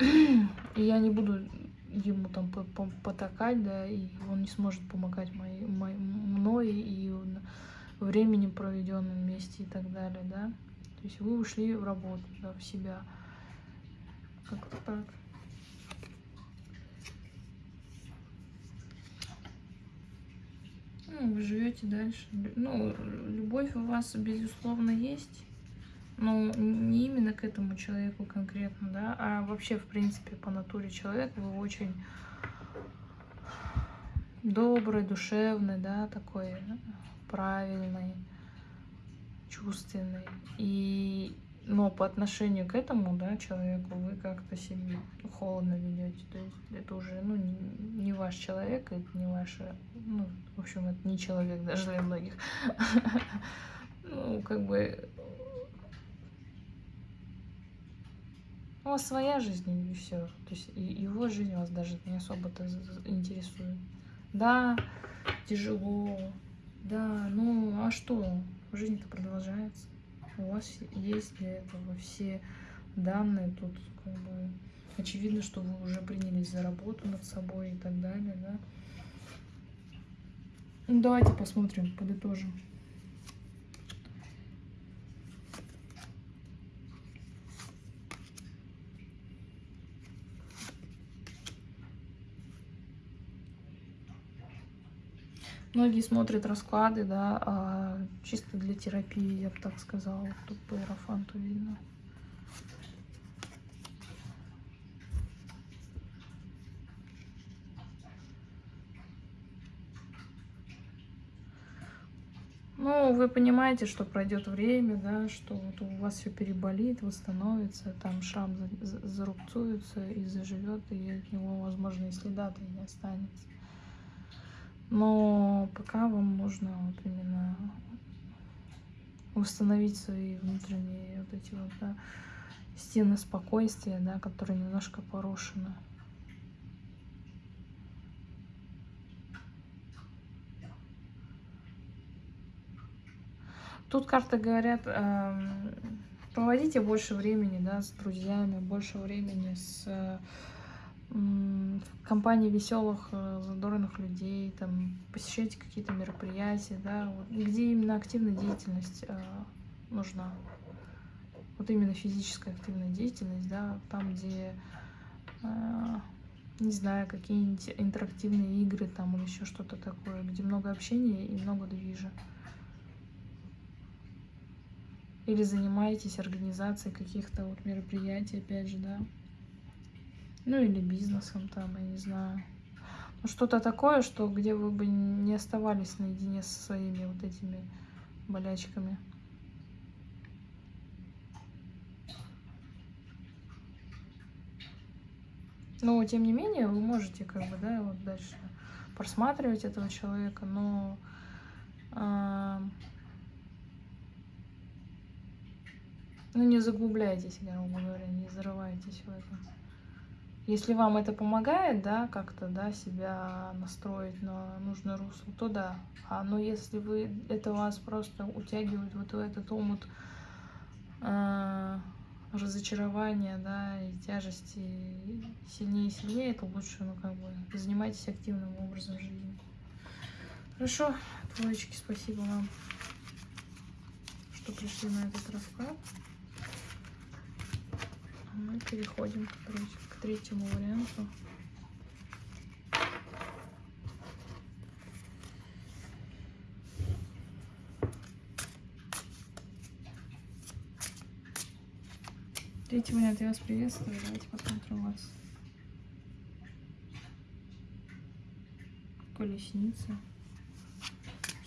и я не буду ему там по- по- потакать, да, и он не сможет помогать моей, мой- мной и он- временем проведенным вместе и так далее, да. То есть вы ушли в работу, да, в себя. Как-то так. Ну, вы живете дальше. Ну, любовь у вас, безусловно, есть. Но не именно к этому человеку конкретно, да, а вообще, в принципе, по натуре человека вы очень добрый, душевный, да, такой правильный, чувственный. И но по отношению к этому, да, человеку вы как-то себя холодно ведете. То есть это уже, ну, не, не ваш человек, это не ваше, ну, в общем, это не человек даже для многих. Ну, как бы у вас своя жизнь и все. То есть и его жизнь вас даже не особо-то интересует. Да, тяжело, да, ну а что? Жизнь-то продолжается. У вас есть для этого все данные тут как бы очевидно, что вы уже принялись за работу над собой и так далее, да. Ну, давайте посмотрим, подытожим. Многие смотрят расклады, да, а чисто для терапии, я бы так сказала. Тут по иерофанту видно. Ну, вы понимаете, что пройдет время, да, что вот у вас все переболит, восстановится, там шрам за- за- зарубцуется и заживет, и от него, возможно, и следа-то не останется. Но пока вам нужно вот именно установить свои внутренние вот эти вот да, стены спокойствия, да, которые немножко порушены. Тут карты говорят, эм, проводите больше времени, да, с друзьями, больше времени с в компании веселых, э, задорных людей, там, посещайте какие-то мероприятия, да, вот, где именно активная деятельность э, нужна. Вот именно физическая активная деятельность, да, там, где, э, не знаю, какие-нибудь интерактивные игры там или еще что-то такое, где много общения и много движа. Или занимаетесь организацией каких-то вот мероприятий, опять же, да. Ну или бизнесом там, я не знаю. Ну что-то такое, что где вы бы не оставались наедине со своими вот этими болячками. Но тем не менее вы можете как бы, да, вот дальше просматривать этого человека, но а, ну не заглубляйтесь, грубо говоря, не зарывайтесь в это. Если вам это помогает, да, как-то, да, себя настроить на нужное русло, то да. А но если вы, это вас просто утягивает вот в этот омут э, разочарования, да, и тяжести сильнее и сильнее, то лучше, ну, как бы, занимайтесь активным образом жизни. Хорошо, двоечки, спасибо вам, что пришли на этот расклад. Мы переходим к, к третьему варианту. Третий вариант, я вас приветствую. Давайте посмотрим вас. Колесница.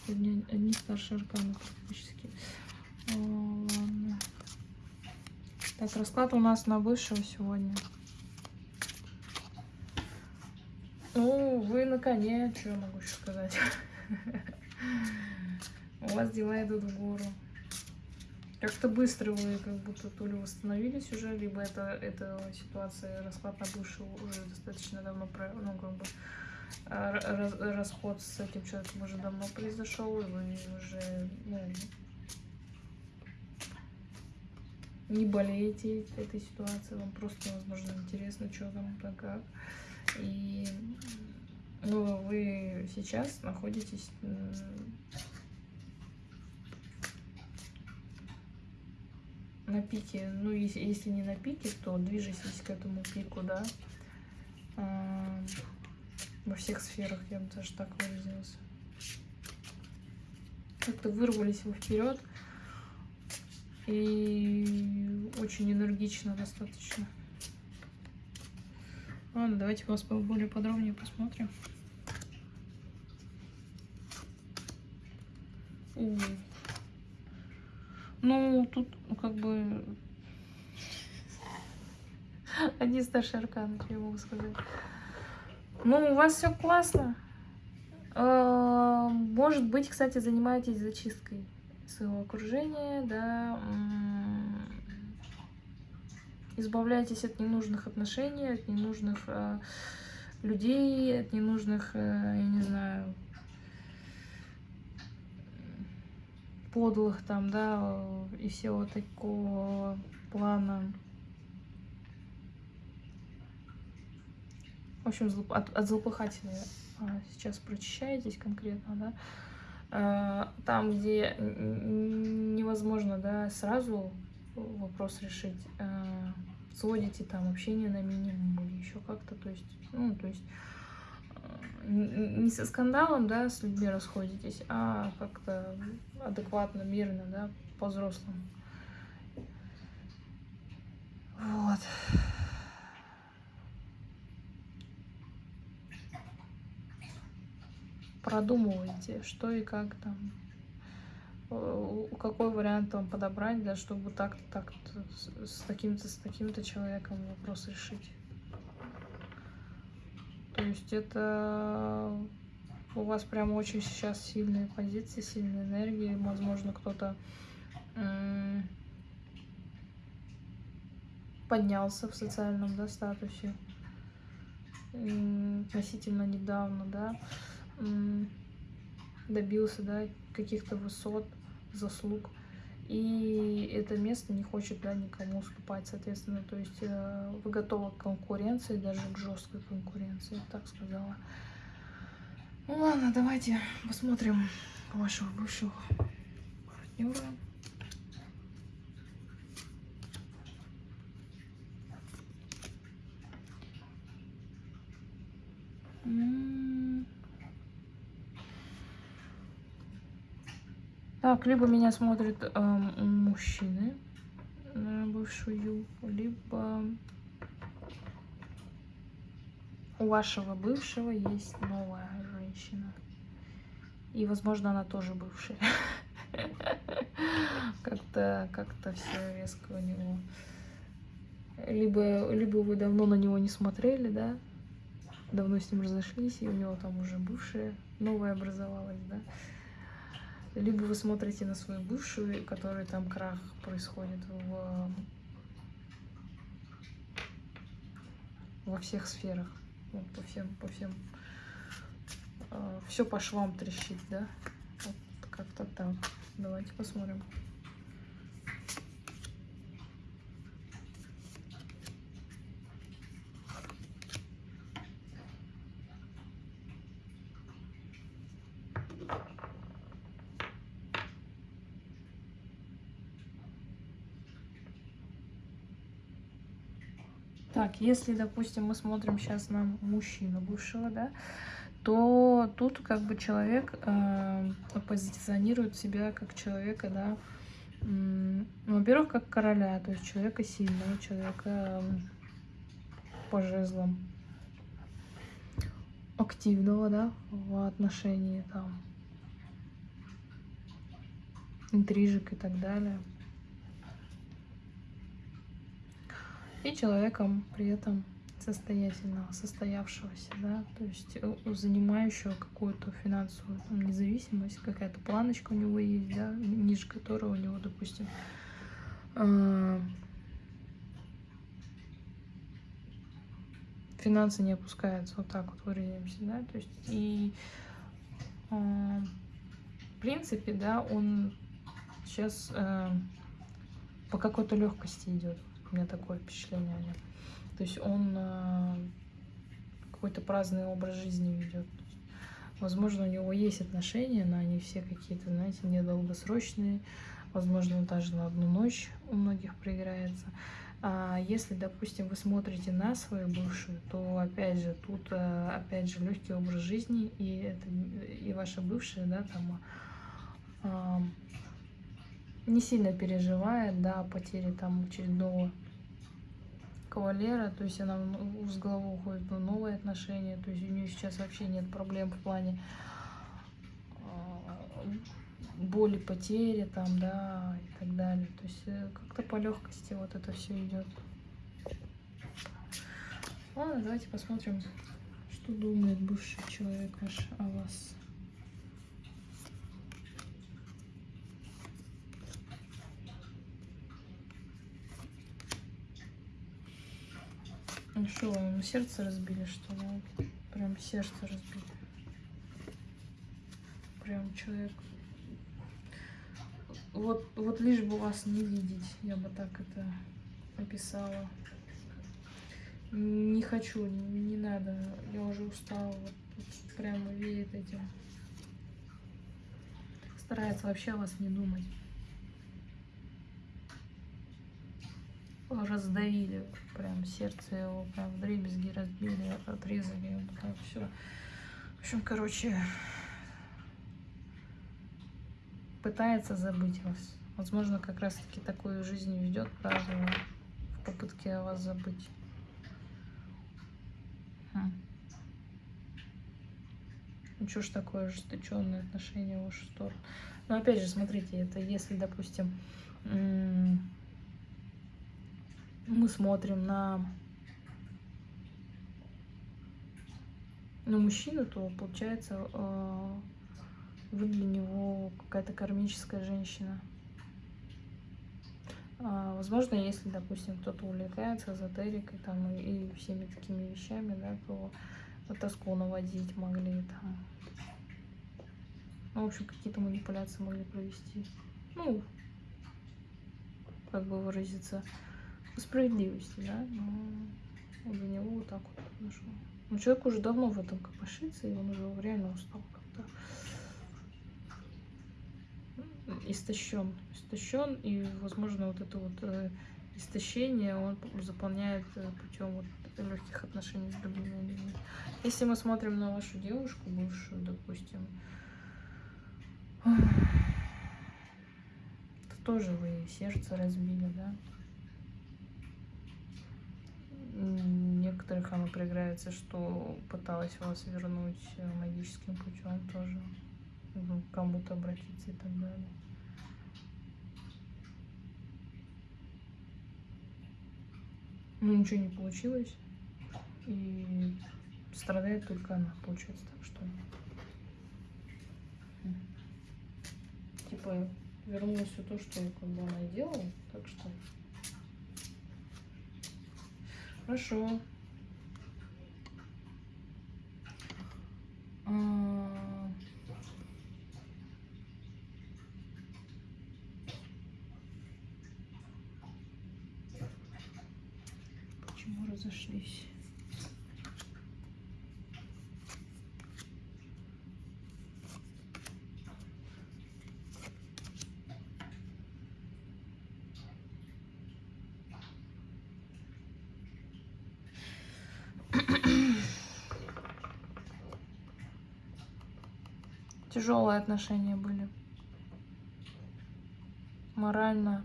Сегодня одни старшие арканы практически. О, ладно. Так, расклад у нас на высшего сегодня. Ну, вы на коне, что я могу еще сказать. У вас дела идут в гору. Как-то быстро вы как будто то ли восстановились уже, либо это, эта ситуация, расклад на бывшего уже достаточно давно, ну, как бы, а, расход с этим человеком уже давно произошел, и вы уже, ну, не болеете этой ситуацией, вам просто, возможно, интересно, что там, как. И ну, вы сейчас находитесь на пике, ну, если, если не на пике, то движетесь к этому пику, да, а, во всех сферах, я бы даже так выразилась. Как-то вырвались вы вперед, и очень энергично достаточно. Ладно, давайте вас более подробнее посмотрим. Ну, тут как бы одни старшие арканы, я могу сказать. Ну, у вас все классно. А, может быть, кстати, занимаетесь зачисткой своего окружения, да, избавляйтесь от ненужных отношений, от ненужных э, людей, от ненужных, э, я не знаю, подлых там, да, и всего такого плана. В общем, от, от злопыхателя а, сейчас прочищаетесь конкретно, да. Э, там, где невозможно да, сразу вопрос решить, э, сводите там общение на минимум или еще как-то, то есть, ну, то есть э, не со скандалом, да, с людьми расходитесь, а как-то адекватно, мирно, да, по-взрослому. Вот. продумывайте, что и как там, какой вариант вам подобрать, да, чтобы так-то, с таким-то, с таким-то человеком вопрос решить. То есть это у вас прям очень сейчас сильные позиции, сильные энергии. Возможно, кто-то поднялся в социальном да, статусе относительно недавно, да добился да, каких-то высот, заслуг. И это место не хочет да, никому уступать, соответственно. То есть э, вы готовы к конкуренции, даже к жесткой конкуренции, так сказала. Ну ладно, давайте посмотрим вашего бывшего партнера. Так, либо меня смотрят э, мужчины на бывшую, либо у вашего бывшего есть новая женщина. И, возможно, она тоже бывшая. Как-то как-то все резко у него. Либо, либо вы давно на него не смотрели, да? Давно с ним разошлись, и у него там уже бывшая новая образовалась, да? Либо вы смотрите на свою бывшую, который там крах происходит в во всех сферах. Вот, по всем, по всем. все по швам трещит, да? Вот как-то так. Давайте посмотрим. Так, если, допустим, мы смотрим сейчас на мужчину бывшего, да, то тут как бы человек э, позиционирует себя как человека, да, ну, во-первых, как короля, то есть человека сильного, человека э, по жезлам, активного, да, в отношении там интрижек и так далее. И человеком при этом состоятельного, состоявшегося, да, то есть занимающего какую-то финансовую там, независимость, какая-то планочка у него есть, да, ниже которой у него, допустим, э, финансы не опускаются, вот так вот выразимся, да, то есть и э, в принципе, да, он сейчас по какой-то легкости идет. У меня такое впечатление о нем. То есть он э, какой-то праздный образ жизни ведет. Возможно, у него есть отношения, но они все какие-то, знаете, недолгосрочные. Возможно, даже на одну ночь у многих проиграется. А если, допустим, вы смотрите на свою бывшую, то опять же тут э, опять же легкий образ жизни и это и ваша бывшая, да, там а, не сильно переживает, да, потери там очередного кавалера, то есть она с головой уходит в новые отношения, то есть у нее сейчас вообще нет проблем в плане а, боли, потери там, да, и так далее. То есть э, как-то по легкости вот это все идет. Ладно, давайте посмотрим, что думает бывший человек ваш о вас. Ну что, вам сердце разбили, что ли? Прям сердце разбили. Прям человек. Вот, вот лишь бы вас не видеть, я бы так это описала. Не хочу, не надо, я уже устала. Вот, вот прямо видит этим. Старается вообще о вас не думать. Раздавили, прям сердце его прям дребезги разбили, отрезали, так все. В общем, короче, пытается забыть вас. Возможно, как раз-таки такую жизнь ведет правильно в попытке вас забыть. Хм. Ну что ж такое ожесточенное отношение в вашу сторону. Но опять же, смотрите, это если, допустим, мы смотрим на, на мужчину, то получается э, вы для него какая-то кармическая женщина. А, возможно, если, допустим, кто-то увлекается эзотерикой там, и, всеми такими вещами, да, то тоску наводить могли там. Ну, в общем, какие-то манипуляции могли провести. Ну, как бы выразиться справедливости, да, но для него вот так вот произошло. Но человек уже давно в этом копошится, и он уже реально устал как-то. Истощен. Истощен, и, возможно, вот это вот э, истощение он заполняет э, путем вот легких отношений с другими людьми. Если мы смотрим на вашу девушку, бывшую, допустим, то тоже вы сердце разбили, да? Некоторых оно проиграется, что пыталась вас вернуть э, магическим путем тоже, ну, кому-то обратиться и так далее. Ну, ничего не получилось, и страдает только она, получается, так что... Типа, вернулось все то, что как бы она делала, так что Хорошо. А, почему разошлись? Тяжелые отношения были. Морально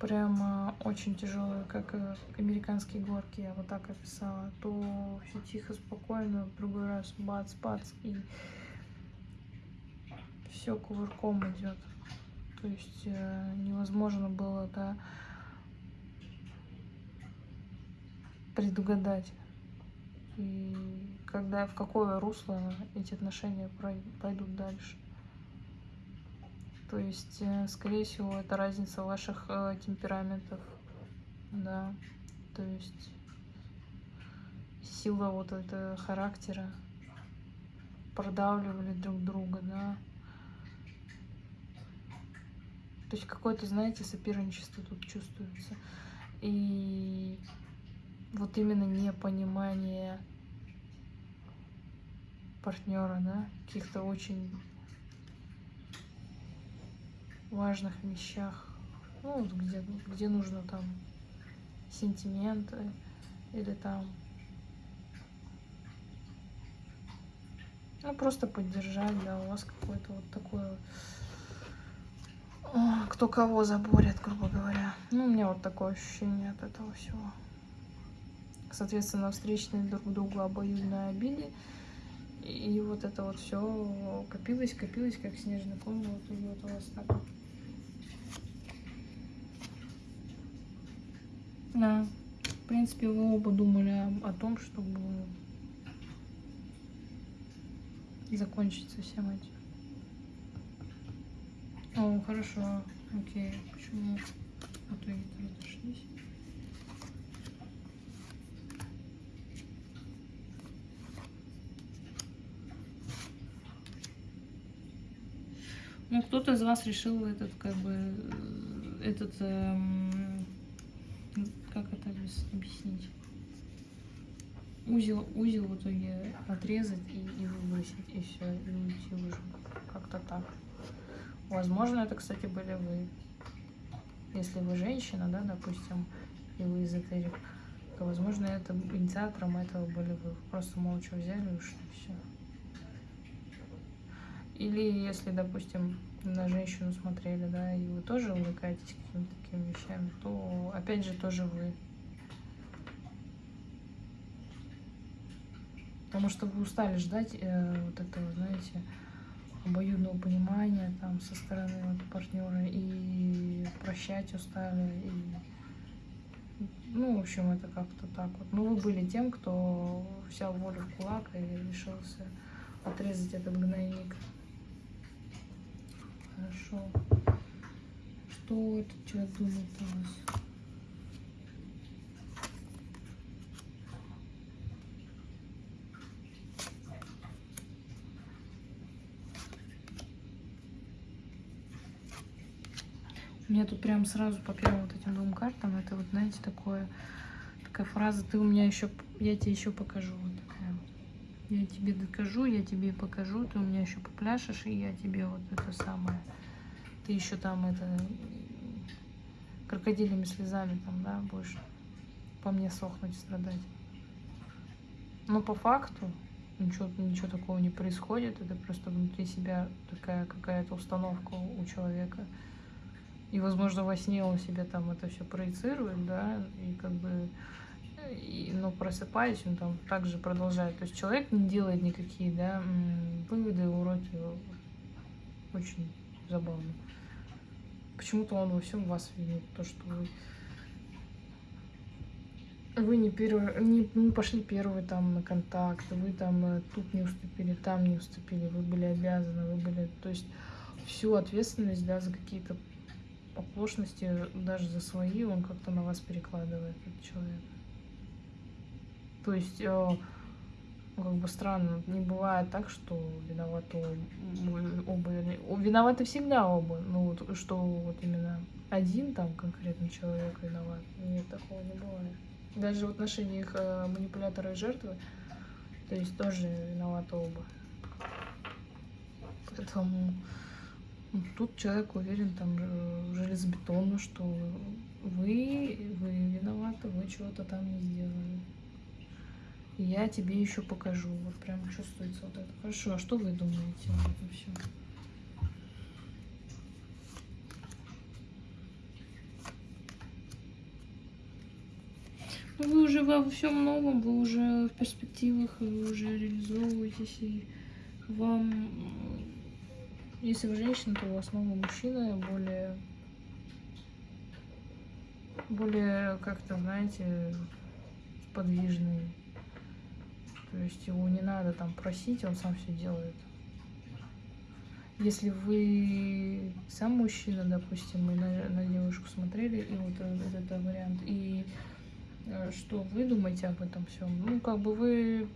прямо очень тяжелые, как американские горки, я вот так описала. То все тихо, спокойно, в другой раз бац, бац, и все кувырком идет. То есть э, невозможно было, да, предугадать. И когда, в какое русло эти отношения пойдут дальше. То есть, э, скорее всего, это разница ваших э, темпераментов, да, то есть сила вот этого характера, продавливали друг друга, да. То есть какое-то, знаете, соперничество тут чувствуется. И вот именно непонимание партнера, да, каких-то очень важных вещах, ну, где, где нужно там сентименты или там ну, просто поддержать, да, у вас какое-то вот такое кто кого заборет, грубо говоря. Ну, у меня вот такое ощущение от этого всего. Соответственно, встречные друг другу обоюдно обиды. И вот это вот все копилось, копилось, как снежный ком, вот идет у вас так. Да. В принципе, вы оба думали о, том, чтобы закончить со всем этим. О, хорошо. Окей. Почему в итоге разошлись? Ну, кто-то из вас решил этот, как бы, э, этот, эм, как это объяснить? Узел, узел в итоге отрезать и, и выбросить, и все, и уйти уже. Как-то так. Возможно, это, кстати, были вы. Если вы женщина, да, допустим, и вы эзотерик, то, возможно, это инициатором этого были вы. Просто молча взяли и ушли, все. Или если, допустим, на женщину смотрели, да, и вы тоже увлекаетесь какими-то такими вещами, то опять же тоже вы. Потому что вы устали ждать э, вот этого, знаете, обоюдного понимания там со стороны вот, партнера и прощать устали. И, ну, в общем, это как-то так вот. Ну, вы были тем, кто взял волю в кулак и решился отрезать этот гнойник. Хорошо. Что этот человек думает о вас? У меня тут прям сразу по первым вот этим двум картам, это вот, знаете, такое, такая фраза, ты у меня еще, я тебе еще покажу. Вот такая. Я тебе докажу, я тебе покажу, ты у меня еще попляшешь, и я тебе вот это самое. Ты еще там это крокодилями слезами там, да, будешь по мне сохнуть, страдать. Но по факту ничего, ничего такого не происходит. Это просто внутри себя такая какая-то установка у человека. И, возможно, во сне он себе там это все проецирует, да, и как бы но просыпаясь, он там также продолжает. То есть человек не делает никакие да, выводы, уроки. Очень забавно. Почему-то он во всем вас винит. То, что вы, вы не, первый, не, не пошли первые там на контакт, вы там э, тут не уступили, там не уступили, вы были обязаны, вы были... То есть всю ответственность да, за какие-то оплошности, даже за свои, он как-то на вас перекладывает, этот человек. То есть э, как бы странно, не бывает так, что виноваты оба. Виноваты всегда оба. Ну, вот, что вот именно один там конкретный человек виноват. Нет, такого не бывает. Даже в отношениях э, манипулятора и жертвы, то есть тоже виноваты оба. Поэтому ну, тут человек уверен там э, железобетонно, что вы, вы виноваты, вы чего-то там не сделали. И я тебе еще покажу. Вот прям чувствуется вот это. Хорошо, а что вы думаете об этом всем? Ну, вы уже во всем новом, вы уже в перспективах, вы уже реализовываетесь, и вам, если вы женщина, то у вас новый мужчина, более, более как-то, знаете, подвижный. То есть его не надо там просить, он сам все делает. Если вы сам мужчина, допустим, мы на, на девушку смотрели, и вот этот, этот вариант, и э, что вы думаете об этом всем? Ну, как бы вы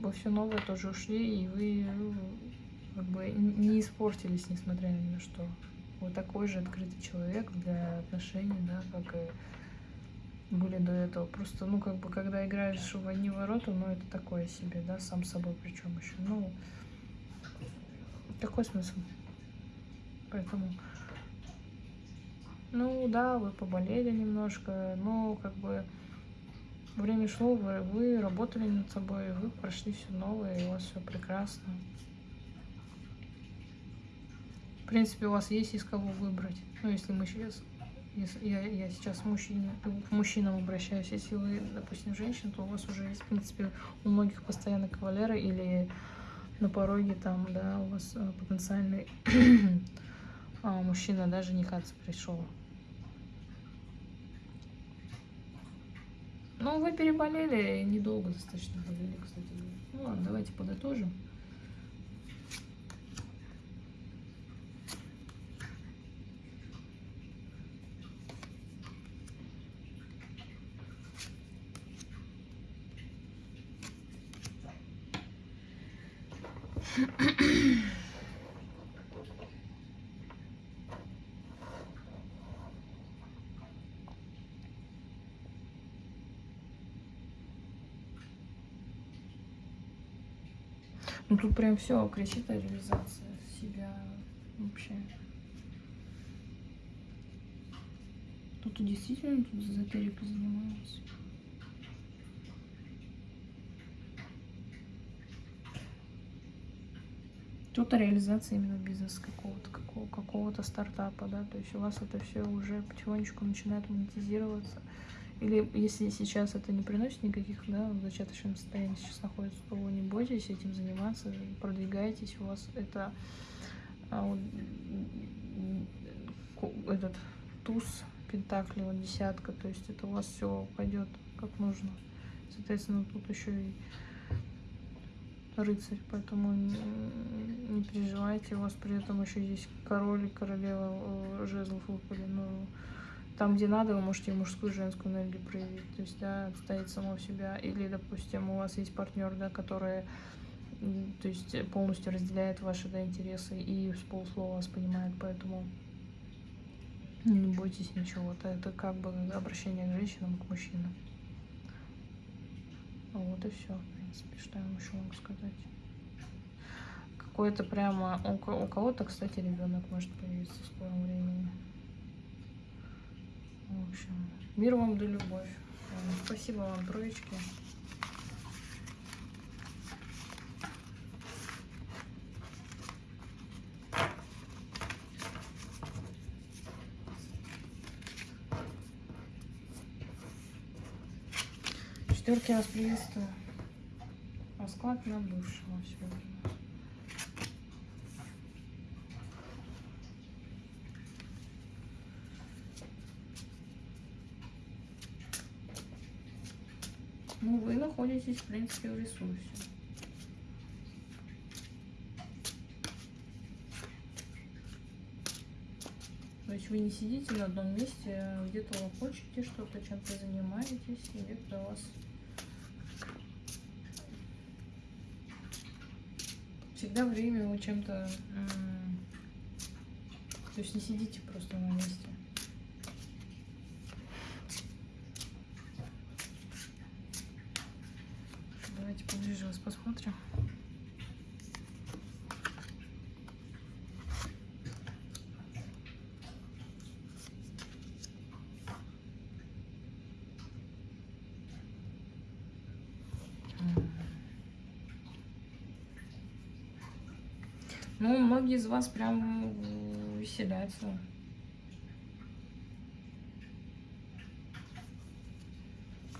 во все новое тоже ушли, и вы ну, как бы не испортились, несмотря ни на что. Вы такой же открытый человек для отношений, да, как и были до этого. Просто, ну, как бы, когда играешь в одни ворота, ну, это такое себе, да, сам собой причем еще. Ну, такой смысл. Поэтому, ну, да, вы поболели немножко, но, как бы, время шло, вы, вы работали над собой, вы прошли все новое, и у вас все прекрасно. В принципе, у вас есть из кого выбрать. Ну, если мы сейчас я, я сейчас мужчине, к мужчинам обращаюсь, если вы, допустим, женщина, то у вас уже есть, в принципе, у многих постоянно кавалеры или на пороге там, да, у вас а, потенциальный а, мужчина, да, женихаться пришел. Ну, вы переболели, недолго достаточно болели, кстати. Ну ладно, давайте подытожим. Ну тут прям все кричит о реализации себя вообще. Тут действительно тут эзотерикой занимаются. Тут реализация именно бизнеса какого-то, какого, какого-то стартапа, да, то есть у вас это все уже потихонечку начинает монетизироваться. Или если сейчас это не приносит никаких, да, в зачаточном состоянии сейчас находится, то не бойтесь этим заниматься, продвигайтесь, у вас это а, вот, этот туз пентакли, вот десятка, то есть это у вас все пойдет как нужно. Соответственно, тут еще и рыцарь, поэтому не, переживайте, у вас при этом еще есть король и королева э, жезлов выпали, но там, где надо, вы можете мужскую и женскую энергию проявить, то есть, да, отстоять самого себя, или, допустим, у вас есть партнер, да, который, то есть, полностью разделяет ваши, да, интересы и с полуслова вас понимает, поэтому не бойтесь ничего, это, это как бы обращение к женщинам, к мужчинам. Вот и все, принципе, что я еще могу сказать. Какой-то прямо, у кого-то, кстати, ребенок может появиться в скором времени. В общем, мир вам да любовь. Спасибо вам, троечки. Четверки вас приветствую. Расклад на бывшего сегодня. Ну, вы находитесь, в принципе, в ресурсе. То есть вы не сидите на одном месте, где-то вы хочете что-то, чем-то занимаетесь, и где-то вас всегда время вы чем-то... То есть не сидите просто на месте. Давайте поближе вас посмотрим. Ну, многие из вас прям веселятся.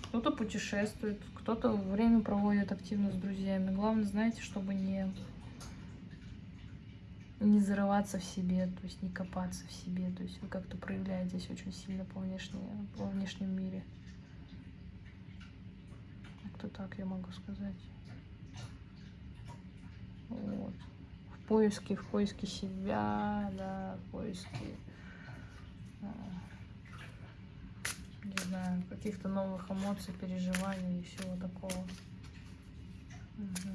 Кто-то путешествует, кто-то время проводит активно с друзьями. Главное, знаете, чтобы не, не зарываться в себе, то есть не копаться в себе. То есть вы как-то проявляетесь очень сильно по, внешне, по внешнем мире. Как-то так я могу сказать. Вот поиске, в поиске себя, да, в поиске, а, не знаю, каких-то новых эмоций, переживаний и всего такого. Угу.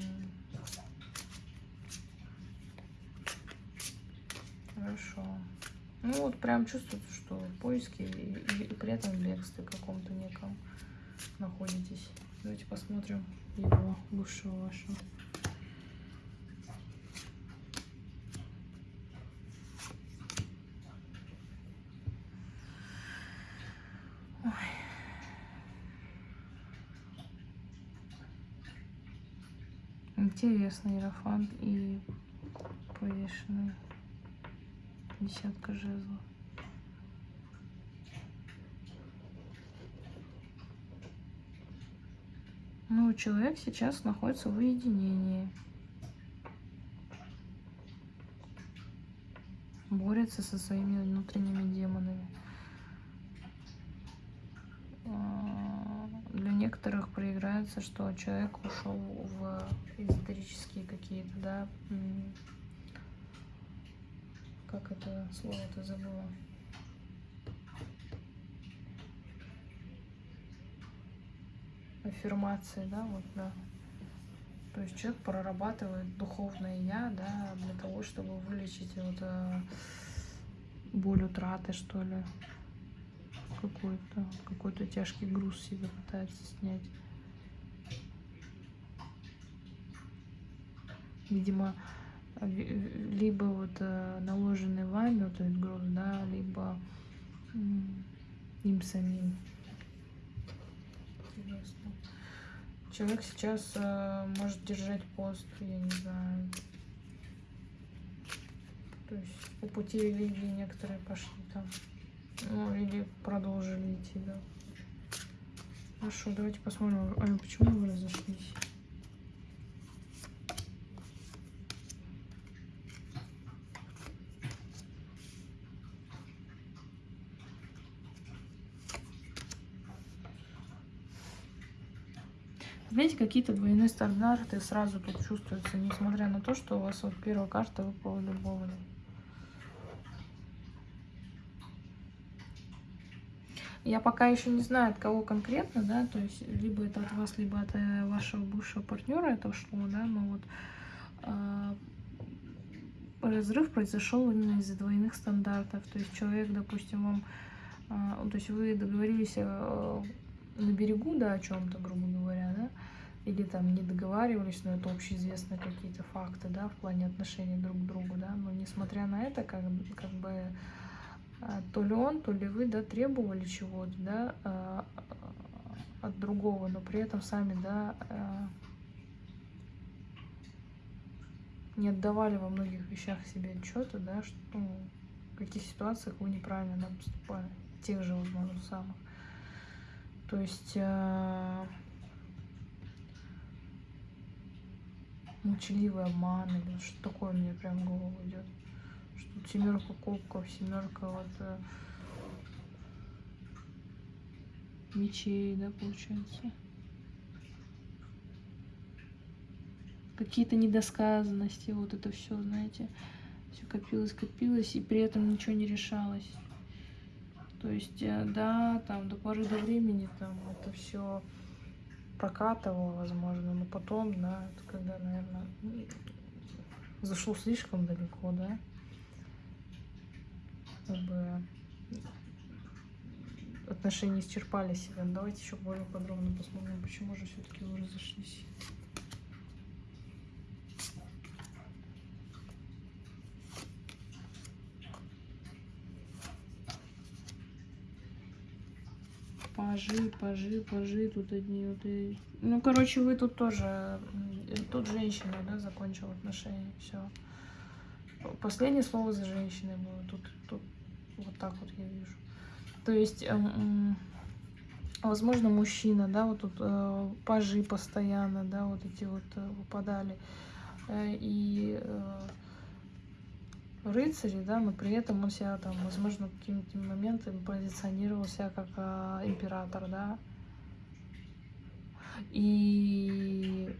Хорошо. Ну вот прям чувствуется, что в поиске и, и при этом бегстве каком-то неком находитесь. Давайте посмотрим его бывшего вашего. Интересный иерофант и повешенный десятка жезлов. Ну, человек сейчас находится в уединении. Борется со своими внутренними демонами. Некоторых проиграется, что человек ушел в эзотерические какие-то, да, как это слово-то забыла. Аффирмации, да, вот, да. То есть человек прорабатывает духовное я, да, для того, чтобы вылечить вот э, боль утраты, что ли какой-то, какой-то тяжкий груз себе пытается снять. Видимо, либо вот э, наложенный вами вот этот груз, да, либо им самим. Интересно. Человек сейчас э, может держать пост, я не знаю. То есть по пути религии некоторые пошли там. Ну, или продолжили идти, да. Хорошо, давайте посмотрим, а почему вы разошлись? Знаете, какие-то двойные стандарты сразу тут чувствуются, несмотря на то, что у вас вот первая карта выпала любовная. Я пока еще не знаю, от кого конкретно, да, то есть либо это от вас, либо от э, вашего бывшего партнера это ушло, да, но вот э, разрыв произошел именно из-за двойных стандартов. То есть человек, допустим, вам, э, то есть вы договорились э, на берегу, да, о чем-то, грубо говоря, да, или там не договаривались, но это общеизвестные какие-то факты, да, в плане отношений друг к другу, да, но несмотря на это, как, как бы то ли он, то ли вы, да, требовали чего-то, да, а, от другого, но при этом сами, да, а, не отдавали во многих вещах себе отчета, да, что, ну, в каких ситуациях вы неправильно да, поступали, тех же, возможно, самых. То есть э, молчаливый обман или что такое мне прям в голову идет семерка кубков, семерка вот э, мечей, да, получается. Какие-то недосказанности, вот это все, знаете, все копилось, копилось, и при этом ничего не решалось. То есть, э, да, там до поры до времени там это все прокатывало, возможно, но потом, да, это когда, наверное, зашел слишком далеко, да? Как бы отношения исчерпали себя. Давайте еще более подробно посмотрим, почему же все-таки вы разошлись. Пажи, пажи, пажи, тут одни вот и... Ну, короче, вы тут тоже... Тут женщина, да, закончила отношения, все. Последнее слово за женщиной было. Тут, тут вот так вот я вижу. То есть, эм, возможно, мужчина, да, вот тут э, пажи постоянно, да, вот эти вот э, выпадали. Э, и рыцари, да, но при этом он себя там, возможно, какими-то моментами позиционировал себя как император, да. И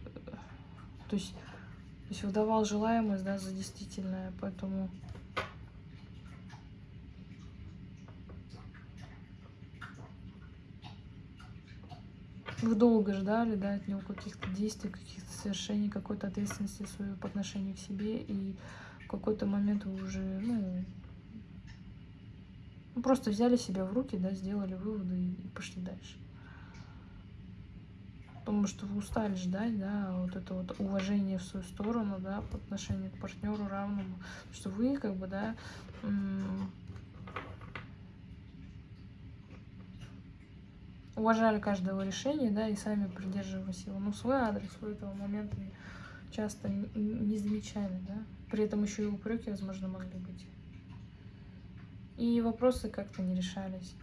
то есть, то есть выдавал желаемость, да, за действительное, поэтому вы долго ждали, да, от него каких-то действий, каких-то совершений, какой-то ответственности свою по отношению к себе, и в какой-то момент вы уже, ну, ну, просто взяли себя в руки, да, сделали выводы и пошли дальше. Потому что вы устали ждать, да, вот это вот уважение в свою сторону, да, по отношению к партнеру равному, что вы, как бы, да, уважали каждое его решение, да, и сами придерживались его. Ну, свой адрес в этого момента часто не замечали, да. При этом еще и упреки, возможно, могли быть. И вопросы как-то не решались.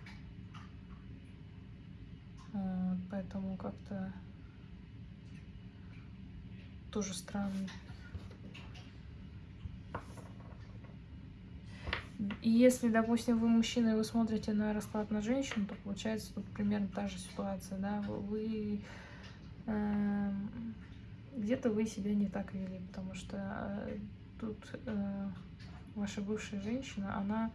Вот, поэтому как-то тоже странно. Если, допустим, вы мужчина, и вы смотрите на расклад на женщину, то получается тут примерно та же ситуация, да, вы э, где-то вы себя не так вели, потому что э, тут э, ваша бывшая женщина, она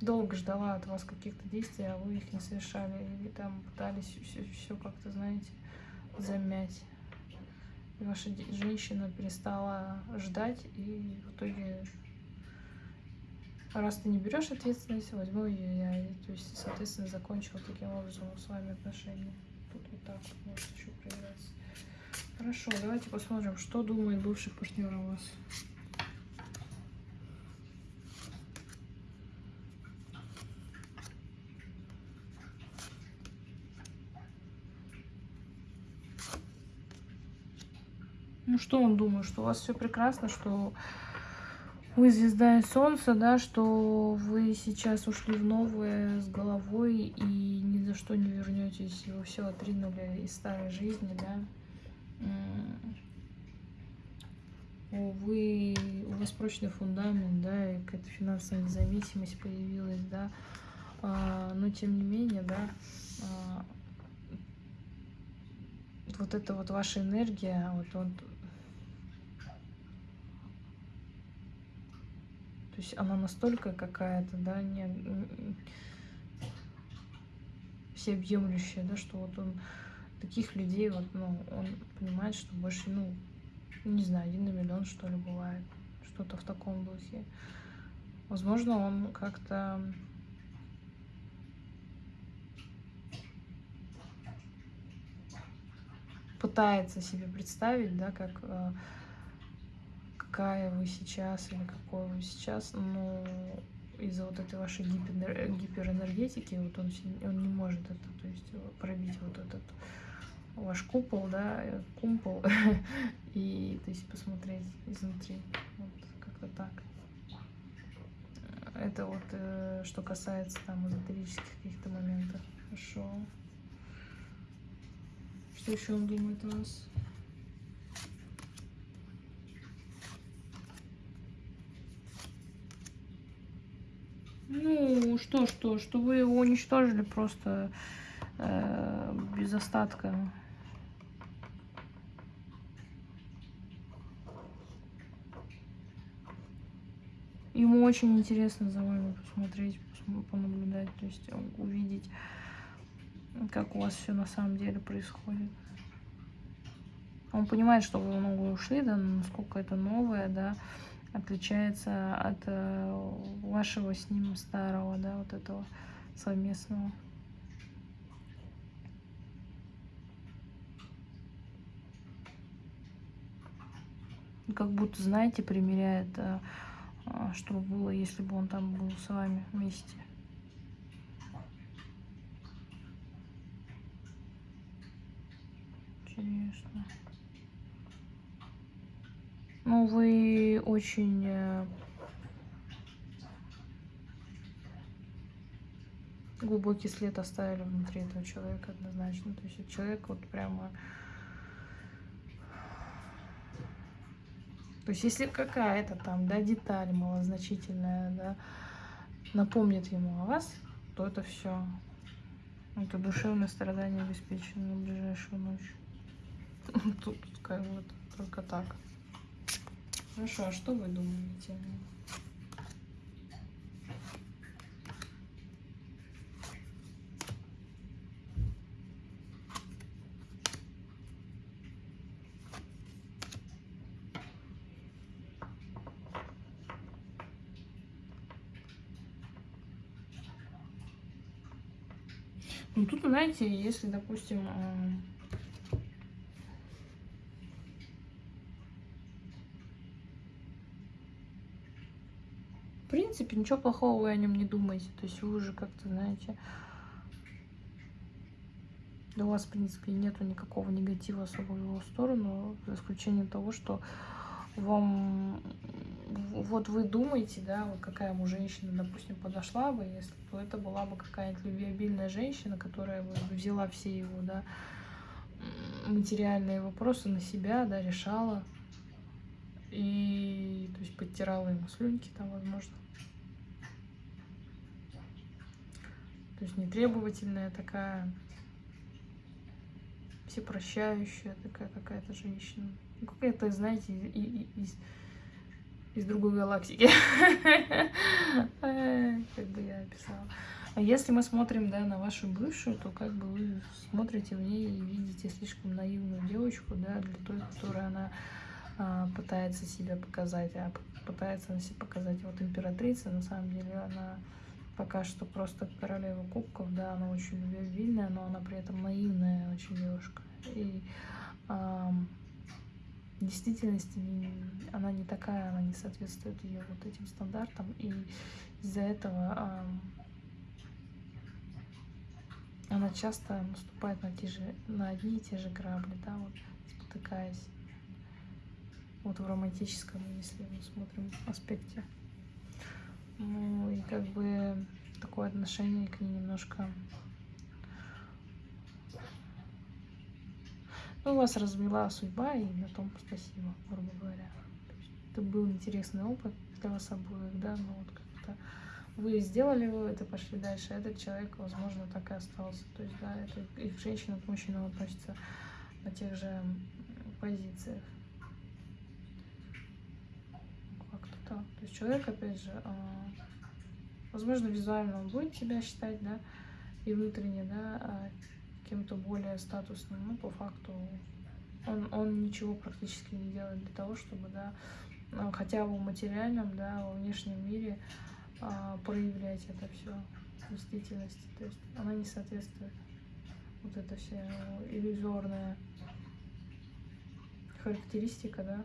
долго ждала от вас каких-то действий, а вы их не совершали, или там пытались все как-то, знаете, замять и ваша женщина перестала ждать, и в итоге, раз ты не берешь ответственность, возьму ее я. И, то есть, соответственно, закончила таким образом с вами отношения. Тут вот так вот еще проявляться. Хорошо, давайте посмотрим, что думает бывший партнер о вас. Ну что он думает, что у вас все прекрасно, что вы звезда и солнце, да, что вы сейчас ушли в новое с головой и ни за что не вернетесь, вы все отринули из старой жизни, да. Вы, у вас прочный фундамент, да, и какая-то финансовая независимость появилась, да, а, но тем не менее, да, а, вот эта вот ваша энергия, вот, вот То есть она настолько какая-то, да, не всеобъемлющая, да, что вот он таких людей, вот, ну, он понимает, что больше, ну, не знаю, один на миллион, что ли, бывает. Что-то в таком духе. Возможно, он как-то пытается себе представить, да, как э, какая вы сейчас или какой вы сейчас, но из-за вот этой вашей гипер, гиперэнергетики вот он, он не может это, то есть пробить вот этот ваш купол, да, э, кумпол, и то есть посмотреть изнутри, вот как-то так. Это вот э, что касается там эзотерических каких-то моментов. Хорошо. Что еще он думает о вас? Ну, что, что, что вы его уничтожили просто э, без остатка. Ему очень интересно за вами посмотреть, понаблюдать, то есть увидеть, как у вас все на самом деле происходит. Он понимает, что вы много ушли, да, насколько это новое, да, отличается от э, вашего с ним старого, да, вот этого совместного. Как будто, знаете, примеряет, э, э, что было, если бы он там был с вами вместе. Интересно. Ну, вы очень э, глубокий след оставили внутри этого человека однозначно. То есть человек вот прямо... То есть если какая-то там, да, деталь малозначительная, да, напомнит ему о вас, то это все. Это душевное страдание обеспечено на ближайшую ночь. Тут как вот только так. Хорошо, а что вы думаете? Ну тут, знаете, если, допустим, В принципе, ничего плохого вы о нем не думаете. То есть вы уже как-то, знаете, да у вас, в принципе, нету никакого негатива особо в его сторону, за исключением того, что вам вот вы думаете, да, вот какая ему женщина, допустим, подошла бы, если то это была бы какая-нибудь любвеобильная женщина, которая бы взяла все его, да, материальные вопросы на себя, да, решала, и, то есть, подтирала ему слюнки там, возможно. То есть, нетребовательная такая, всепрощающая такая какая-то женщина. Ну, какая-то, знаете, из, из другой галактики. Как бы я описала. А если мы смотрим, да, на вашу бывшую, то как бы вы смотрите в ней и видите слишком наивную девочку, да, для той, которая она пытается себя показать, а пытается она себя показать вот императрица, на самом деле она пока что просто королева кубков, да, она очень любвеобильная, но она при этом наивная очень девушка. И а, в действительности она не такая, она не соответствует ее вот этим стандартам, и из-за этого а, она часто наступает на, те же, на одни и те же грабли, да, вот спотыкаясь вот в романтическом, если мы смотрим аспекте. Ну и как бы такое отношение к ней немножко... Ну, вас развела судьба, и на том спасибо, грубо говоря. Это был интересный опыт для вас обоих, да, но вот как-то вы сделали вывод и пошли дальше, этот человек, возможно, так и остался. То есть, да, это их женщина к мужчинам относится на тех же позициях. Так. То есть человек, опять же, а, возможно, визуально он будет себя считать, да, и внутренне, да, а, кем-то более статусным, но по факту он, он ничего практически не делает для того, чтобы, да, ну, хотя бы в материальном, да, во внешнем мире а, проявлять это все в действительности. То есть она не соответствует вот эта вся иллюзорная характеристика, да,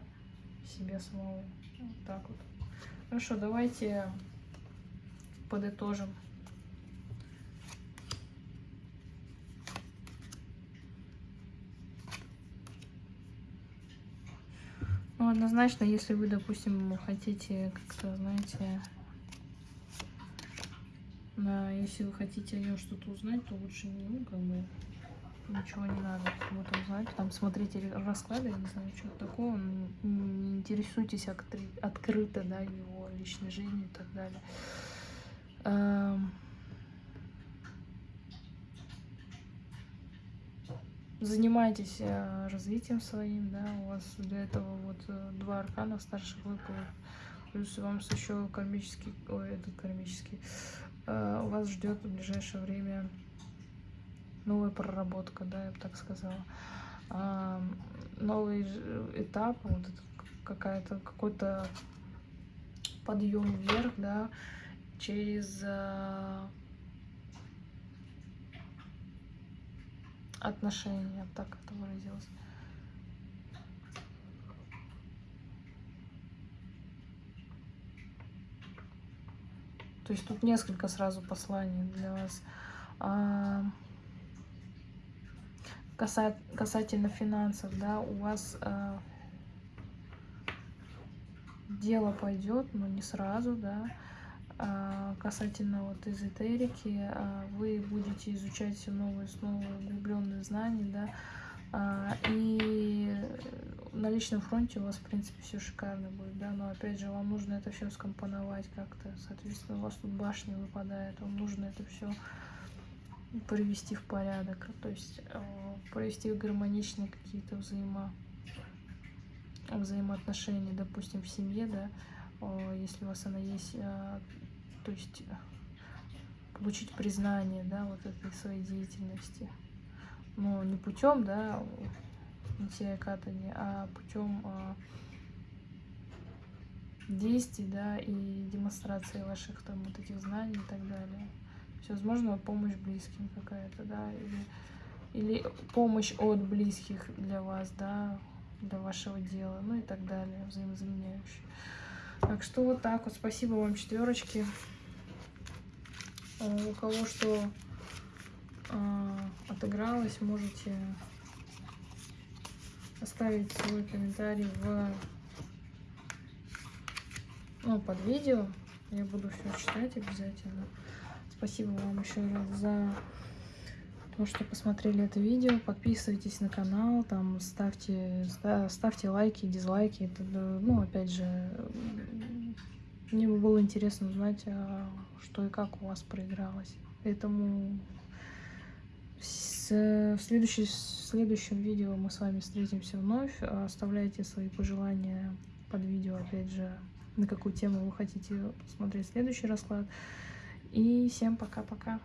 себе самого. Вот так вот. Хорошо, давайте подытожим. Ну, однозначно, если вы, допустим, хотите как-то, знаете, на, если вы хотите о нем что-то узнать, то лучше, ну, как бы, ничего не надо вот узнать. Там смотрите расклады, я не знаю, что такого. Не интересуйтесь открыто, да, его личной жизнью и так далее. Эм. Занимайтесь э, развитием своим, да, у вас для этого вот э, два аркана старших выпало. Плюс вам еще кармический, ой, этот кармический, э, у вас ждет в ближайшее время новая проработка, да, я бы так сказала. новый этап, вот какая-то какой-то подъем вверх, да, через э, отношения, так это выразилась. То есть тут несколько сразу посланий для вас. А, касательно финансов, да, у вас а, дело пойдет, но не сразу, да. А, касательно вот эзотерики, а, вы будете изучать все новые и новые углубленные знания, да, а, и на личном фронте у вас, в принципе, все шикарно будет, да, но опять же, вам нужно это все скомпоновать как-то, соответственно, у вас тут башня выпадает, вам нужно это все привести в порядок, то есть провести в гармоничные какие-то взаимо взаимоотношения, допустим, в семье, да, если у вас она есть, то есть получить признание, да, вот этой своей деятельности ну, не путем, да, нитья катания, а путем действий, да, и демонстрации ваших там вот этих знаний и так далее. Все, возможно, помощь близким какая-то, да, или, или помощь от близких для вас, да, для вашего дела, ну и так далее, взаимозаменяющие. Так что вот так вот. Спасибо вам, четверочки. А, у кого что а, отыгралось, можете оставить свой комментарий в ну, под видео. Я буду все читать обязательно. Спасибо вам еще раз за то, что посмотрели это видео. Подписывайтесь на канал, там ставьте, ставьте лайки, дизлайки. Это, ну, опять же, мне было интересно узнать, а, что и как у вас проигралось. Поэтому в, следующий, в следующем видео мы с вами встретимся вновь. Оставляйте свои пожелания под видео, опять же, на какую тему вы хотите смотреть следующий расклад. И всем пока-пока.